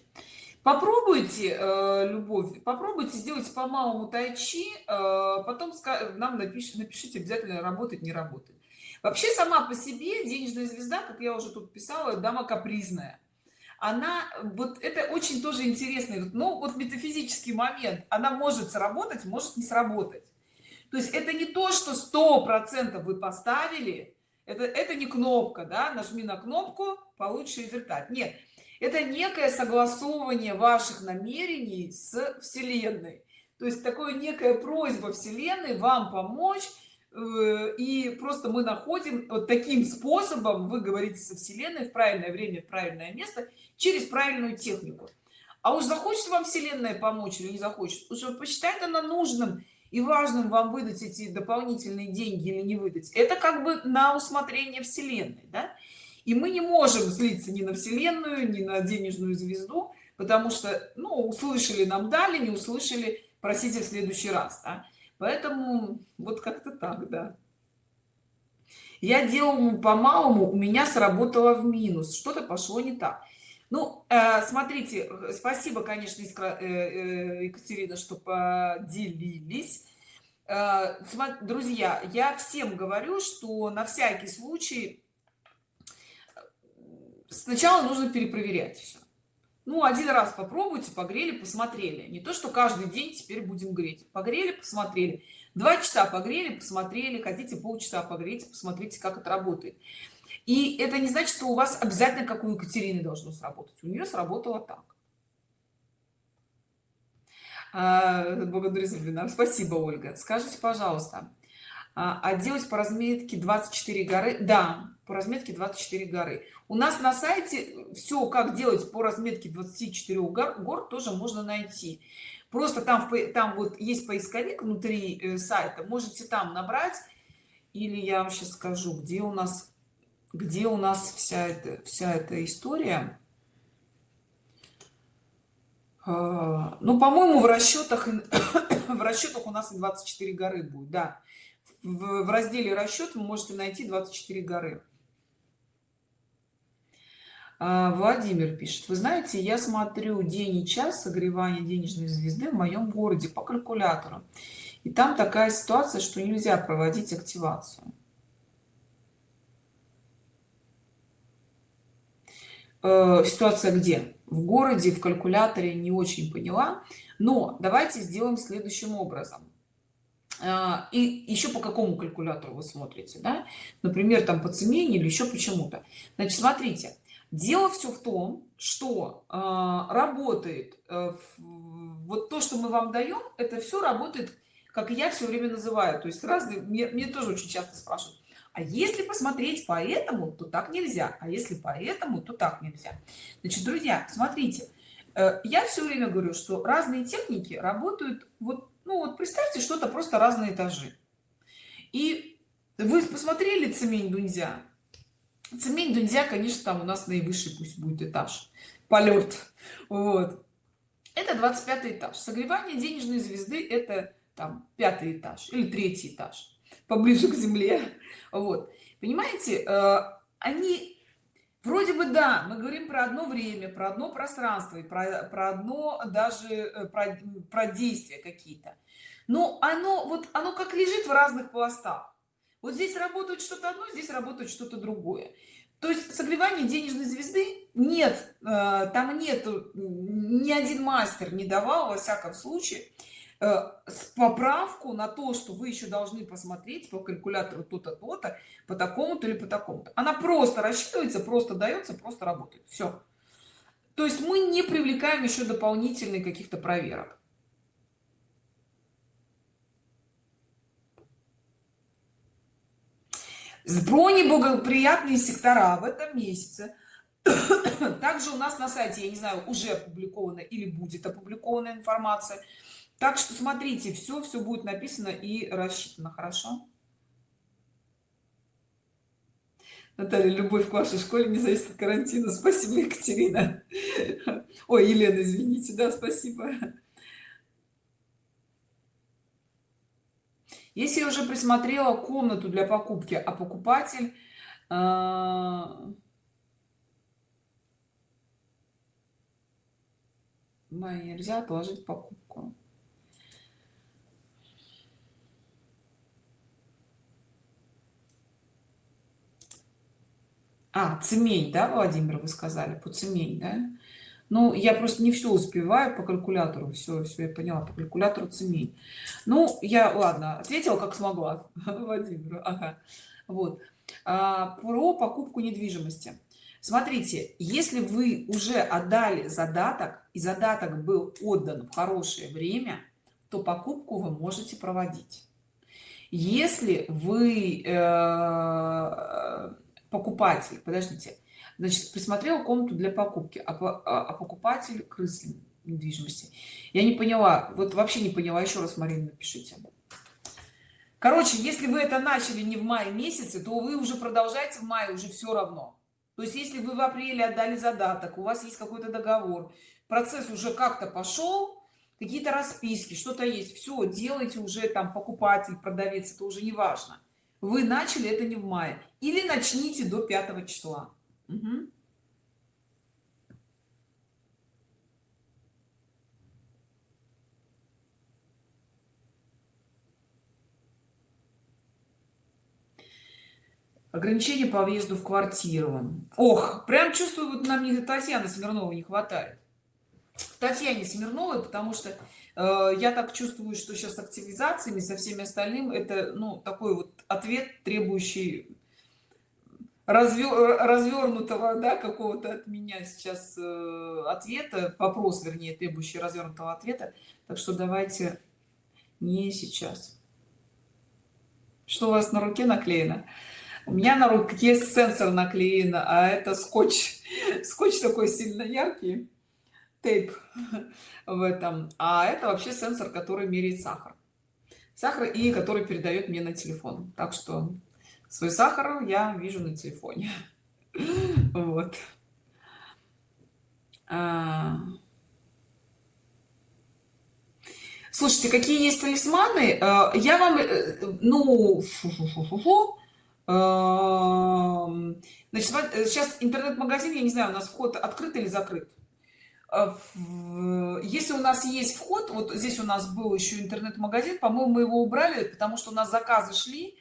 попробуйте э, любовь попробуйте сделать по малому тайчи э, потом нам напишите напишите обязательно работать не работает вообще сама по себе денежная звезда как я уже тут писала дама капризная она вот это очень тоже интересный ну вот метафизический момент. Она может сработать может не сработать. То есть это не то что сто процентов вы поставили. Это это не кнопка да? Нажми на кнопку получишь результат. Нет это некое согласовывание ваших намерений с вселенной. То есть такое некая просьба вселенной вам помочь и просто мы находим вот таким способом вы говорите со вселенной в правильное время в правильное место через правильную технику а уж захочет вам вселенная помочь или не захочет уже посчитает она нужным и важным вам выдать эти дополнительные деньги или не выдать это как бы на усмотрение вселенной да? и мы не можем злиться ни на вселенную ни на денежную звезду потому что ну услышали нам дали не услышали просите в следующий раз да? Поэтому вот как-то так да. Я делал по малому у меня сработало в минус. Что-то пошло не так. Ну э, смотрите спасибо конечно э, э, екатерина что поделились. Друзья я всем говорю что на всякий случай сначала нужно перепроверять все ну один раз попробуйте погрели посмотрели. Не то что каждый день теперь будем греть. Погрели посмотрели. Два часа погрели посмотрели. Хотите полчаса погреть посмотрите как это работает. И это не значит что у вас обязательно как у екатерины должно сработать. У нее сработало так. А, благодарю за вебинар спасибо ольга. Скажите пожалуйста а, делать по разметке 24 горы. Да по разметке 24 горы. У нас на сайте все как делать по разметке 24 гор, гор тоже можно найти. Просто там там вот есть поисковик внутри э, сайта. Можете там набрать. Или я вам сейчас скажу где у нас где у нас вся эта вся эта история. А, ну по-моему в расчетах в расчетах у нас и 24 горы будет да в, в разделе расчет вы можете найти 24 горы а, владимир пишет. Вы знаете я смотрю день и час согревания денежной звезды в моем городе по калькулятору. И там такая ситуация что нельзя проводить активацию э, ситуация где? В городе в калькуляторе не очень поняла. Но давайте сделаем следующим образом и еще по какому калькулятору вы смотрите да? например там по цене или еще почему-то. Значит смотрите дело все в том что э, работает э, вот то что мы вам даем это все работает как я все время называю. То есть разные мне, мне тоже очень часто спрашивают а если посмотреть по этому то так нельзя а если по этому то так нельзя значит друзья смотрите э, я все время говорю что разные техники работают вот ну вот представьте что-то просто разные этажи. И вы посмотрели цемень дунзя цемень дунзя конечно там у нас наивысший пусть будет этаж. Полет вот. Это 25 этаж. Согревание денежной звезды это там пятый этаж или третий этаж поближе к земле. Вот. Понимаете э, они вроде бы да мы говорим про одно время про одно пространство и про, про одно даже э, про, про действия какие-то. Но оно вот оно как лежит в разных пластах вот здесь работает что-то одно здесь работает что-то другое. То есть согревание денежной звезды нет э, там нет ни один мастер не давал во всяком случае поправку на то что вы еще должны посмотреть по калькулятору то-то то-то по такому-то или по такому-то. Она просто рассчитывается просто дается просто работает. Все то есть мы не привлекаем еще дополнительные каких-то проверок. Про неблагоприятные сектора в этом месяце. Также у нас на сайте я не знаю уже опубликована или будет опубликована информация так что смотрите все все будет написано и рассчитано хорошо Наталья, любовь к вашей школе не зависит от карантина. Спасибо, Екатерина. Ой, Елена, извините, да, спасибо. Если я уже присмотрела комнату для покупки, а покупатель э, нельзя отложить покупку. А цемень да владимир вы сказали по цемень да? Ну я просто не все успеваю по калькулятору все все я поняла по калькулятору цемень. Ну я ладно ответила как смогла владимиру ага. вот. А, про покупку недвижимости. Смотрите если вы уже отдали задаток и задаток был отдан в хорошее время то покупку вы можете проводить. Если вы э, покупатель подождите. Значит присмотрела комнату для покупки а, а, а покупатель крыс недвижимости. Я не поняла вот вообще не поняла. Еще раз марина напишите. Короче если вы это начали не в мае месяце то вы уже продолжаете в мае уже все равно. То есть если вы в апреле отдали задаток у вас есть какой-то договор процесс уже как-то пошел какие-то расписки что-то есть все делайте уже там покупатель продавец это уже не важно вы начали это не в мае. Или начните до 5 числа. Угу. ограничение по въезду в квартиру. Ох прям чувствую вот нам не татьяны смирнова не хватает. Татьяне смирновой потому что я так чувствую что сейчас с активизациями со всеми остальным это ну такой вот ответ требующий развер, развернутого да какого-то от меня сейчас э, ответа. Вопрос вернее требующий развернутого ответа. Так что давайте не сейчас. Что у вас на руке наклеено? У меня на руке сенсор наклеен а это скотч. Скотч такой сильно яркий тейп в этом. А это вообще сенсор который меряет сахар. Сахар и который передает мне на телефон. Так что свой сахар я вижу на телефоне. Вот. А. слушайте какие есть талисманы? Э, я вам ну значит сейчас интернет-магазин я не знаю у нас вход открыт или закрыт если у нас есть вход вот здесь у нас был еще интернет-магазин по-моему мы его убрали потому что у нас заказы шли.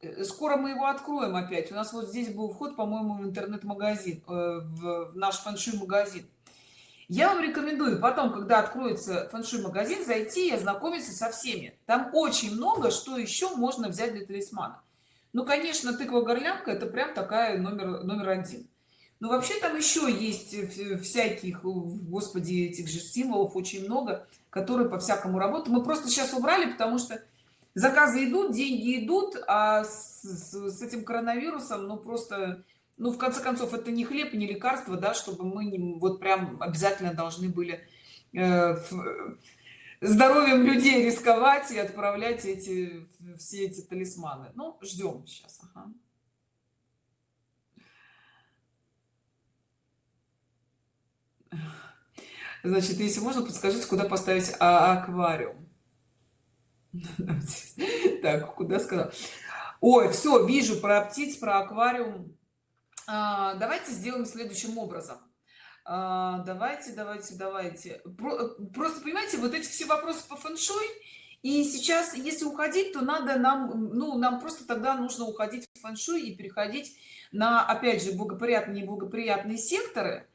Э, скоро мы его откроем опять. У нас вот здесь был вход по-моему в интернет-магазин э, в наш фэншуй магазин я вам рекомендую потом когда откроется фэншуй магазин зайти и ознакомиться со всеми. Там очень много что еще можно взять для талисмана. Ну конечно тыква горлянка это прям такая номер номер один ну вообще там еще есть э, всяких господи этих же символов очень много которые по всякому работу мы просто сейчас убрали потому что заказы идут деньги идут а с, с этим коронавирусом ну просто ну в конце концов это не хлеб не лекарство да чтобы мы не вот прям обязательно должны были э, в, здоровьем людей рисковать и отправлять эти все эти талисманы ну ждем сейчас ага. Значит если можно подскажите куда поставить а, аквариум? Так куда сказал? Ой все вижу про птиц про аквариум. А, давайте сделаем следующим образом. А, давайте давайте давайте. Просто понимаете вот эти все вопросы по фэншуй и сейчас если уходить то надо нам ну нам просто тогда нужно уходить в фэншуй и переходить на опять же благоприятные неблагоприятные секторы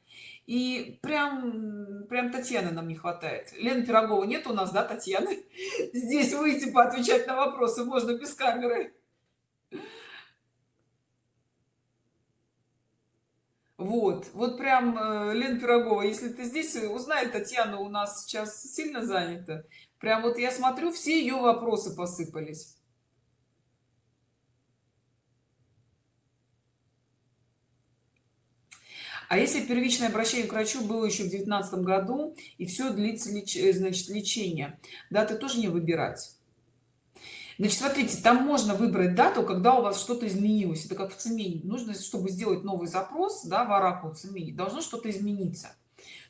и прям прям татьяны нам не хватает. Лена пирогова нет у нас да татьяны? Здесь выйти поотвечать на вопросы можно без камеры. Вот вот прям э, лен пирогова если ты здесь узнай татьяна у нас сейчас сильно занята. Прям вот я смотрю все ее вопросы посыпались а если первичное обращение к врачу было еще в девятнадцатом году и все длится леч... Э, значит лечение даты тоже не выбирать. Значит смотрите там можно выбрать дату когда у вас что-то изменилось. Это как в цемени нужно чтобы сделать новый запрос да, в оракул цемени должно что-то измениться.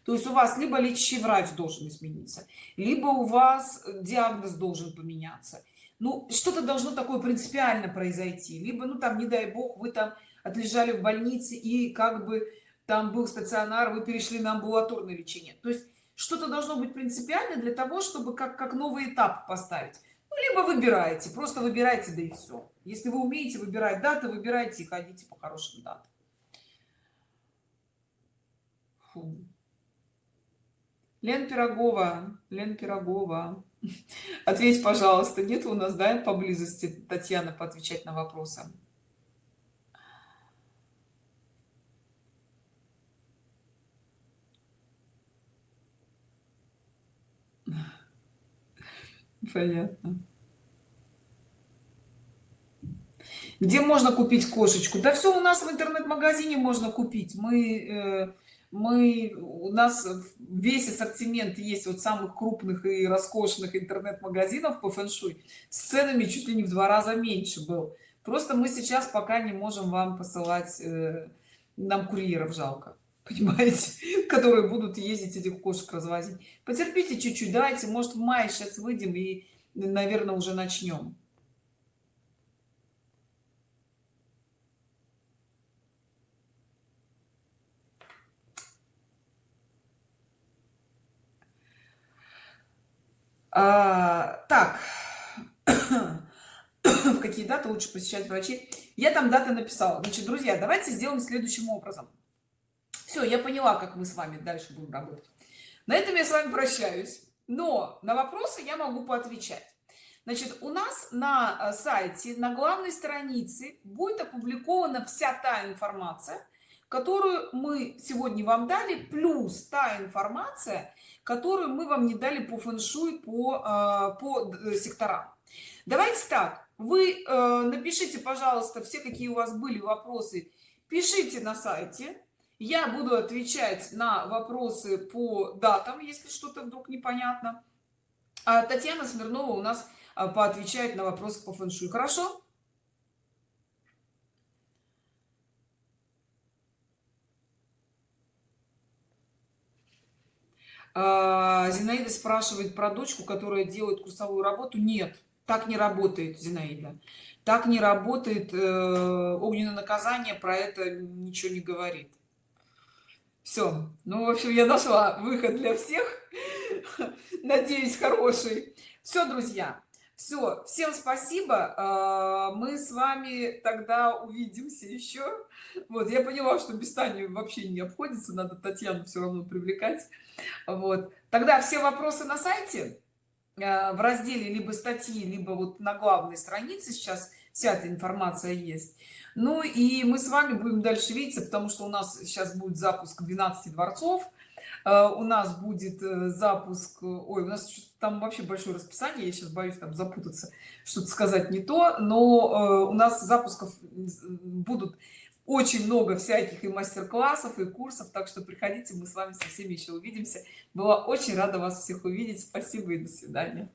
То есть у вас либо лечащий врач должен измениться либо у вас диагноз должен поменяться. Ну что-то должно такое принципиально произойти. Либо ну там не дай бог вы там отлежали в больнице и как бы там был стационар вы перешли на амбулаторное лечение. То есть что-то должно быть принципиально для того чтобы как как новый этап поставить. Ну, либо выбираете просто выбирайте да и все если вы умеете выбирать даты выбирайте и ходите по хорошим датам. Фу. лен пирогова лен пирогова. Ответь пожалуйста нет у нас да поблизости татьяна поотвечать на вопросы понятно. Где можно купить кошечку? Да все у нас в интернет-магазине можно купить. Мы э, мы у нас весь ассортимент есть вот самых крупных и роскошных интернет-магазинов по фэншуй. С ценами чуть ли не в два раза меньше был. Просто мы сейчас пока не можем вам посылать э, нам курьеров жалко понимаете которые будут ездить этих кошек развозить. Потерпите чуть-чуть давайте может в мае сейчас выйдем и наверное уже начнем. А, так. В какие даты лучше посещать врачей? Я там даты написала. Значит друзья давайте сделаем следующим образом все я поняла как мы с вами дальше будем работать. На этом я с вами прощаюсь но на вопросы я могу поотвечать. Значит у нас на э, сайте на главной странице будет опубликована вся та информация которую мы сегодня вам дали плюс та информация которую мы вам не дали по фэншуй по э, по э, секторам. Давайте так вы напишите пожалуйста все какие у вас были вопросы пишите на сайте я буду отвечать на вопросы по датам если что-то вдруг непонятно. А татьяна смирнова у нас а, поотвечает на вопросы по фэншуй хорошо? А, зинаида спрашивает про дочку которая делает курсовую работу. Нет так не работает зинаида. Так не работает э, огненное наказание про это ничего не говорит все ну в общем я нашла выход для всех. Надеюсь хороший. Все друзья. Все всем спасибо. А, мы с вами тогда увидимся еще вот я поняла что без тани вообще не обходится. Надо татьяну все равно привлекать. Вот. Тогда все вопросы на сайте а, в разделе либо статьи либо вот на главной странице. Сейчас вся эта информация есть ну и мы с вами будем дальше видеться потому что у нас сейчас будет запуск 12 дворцов Э, у нас будет э, запуск ой у нас там вообще большое расписание я сейчас боюсь там запутаться что-то сказать не то но э, у нас запусков будут очень много всяких и мастер-классов и курсов так что приходите мы с вами со всеми еще увидимся. Была очень рада вас всех увидеть. Спасибо и до свидания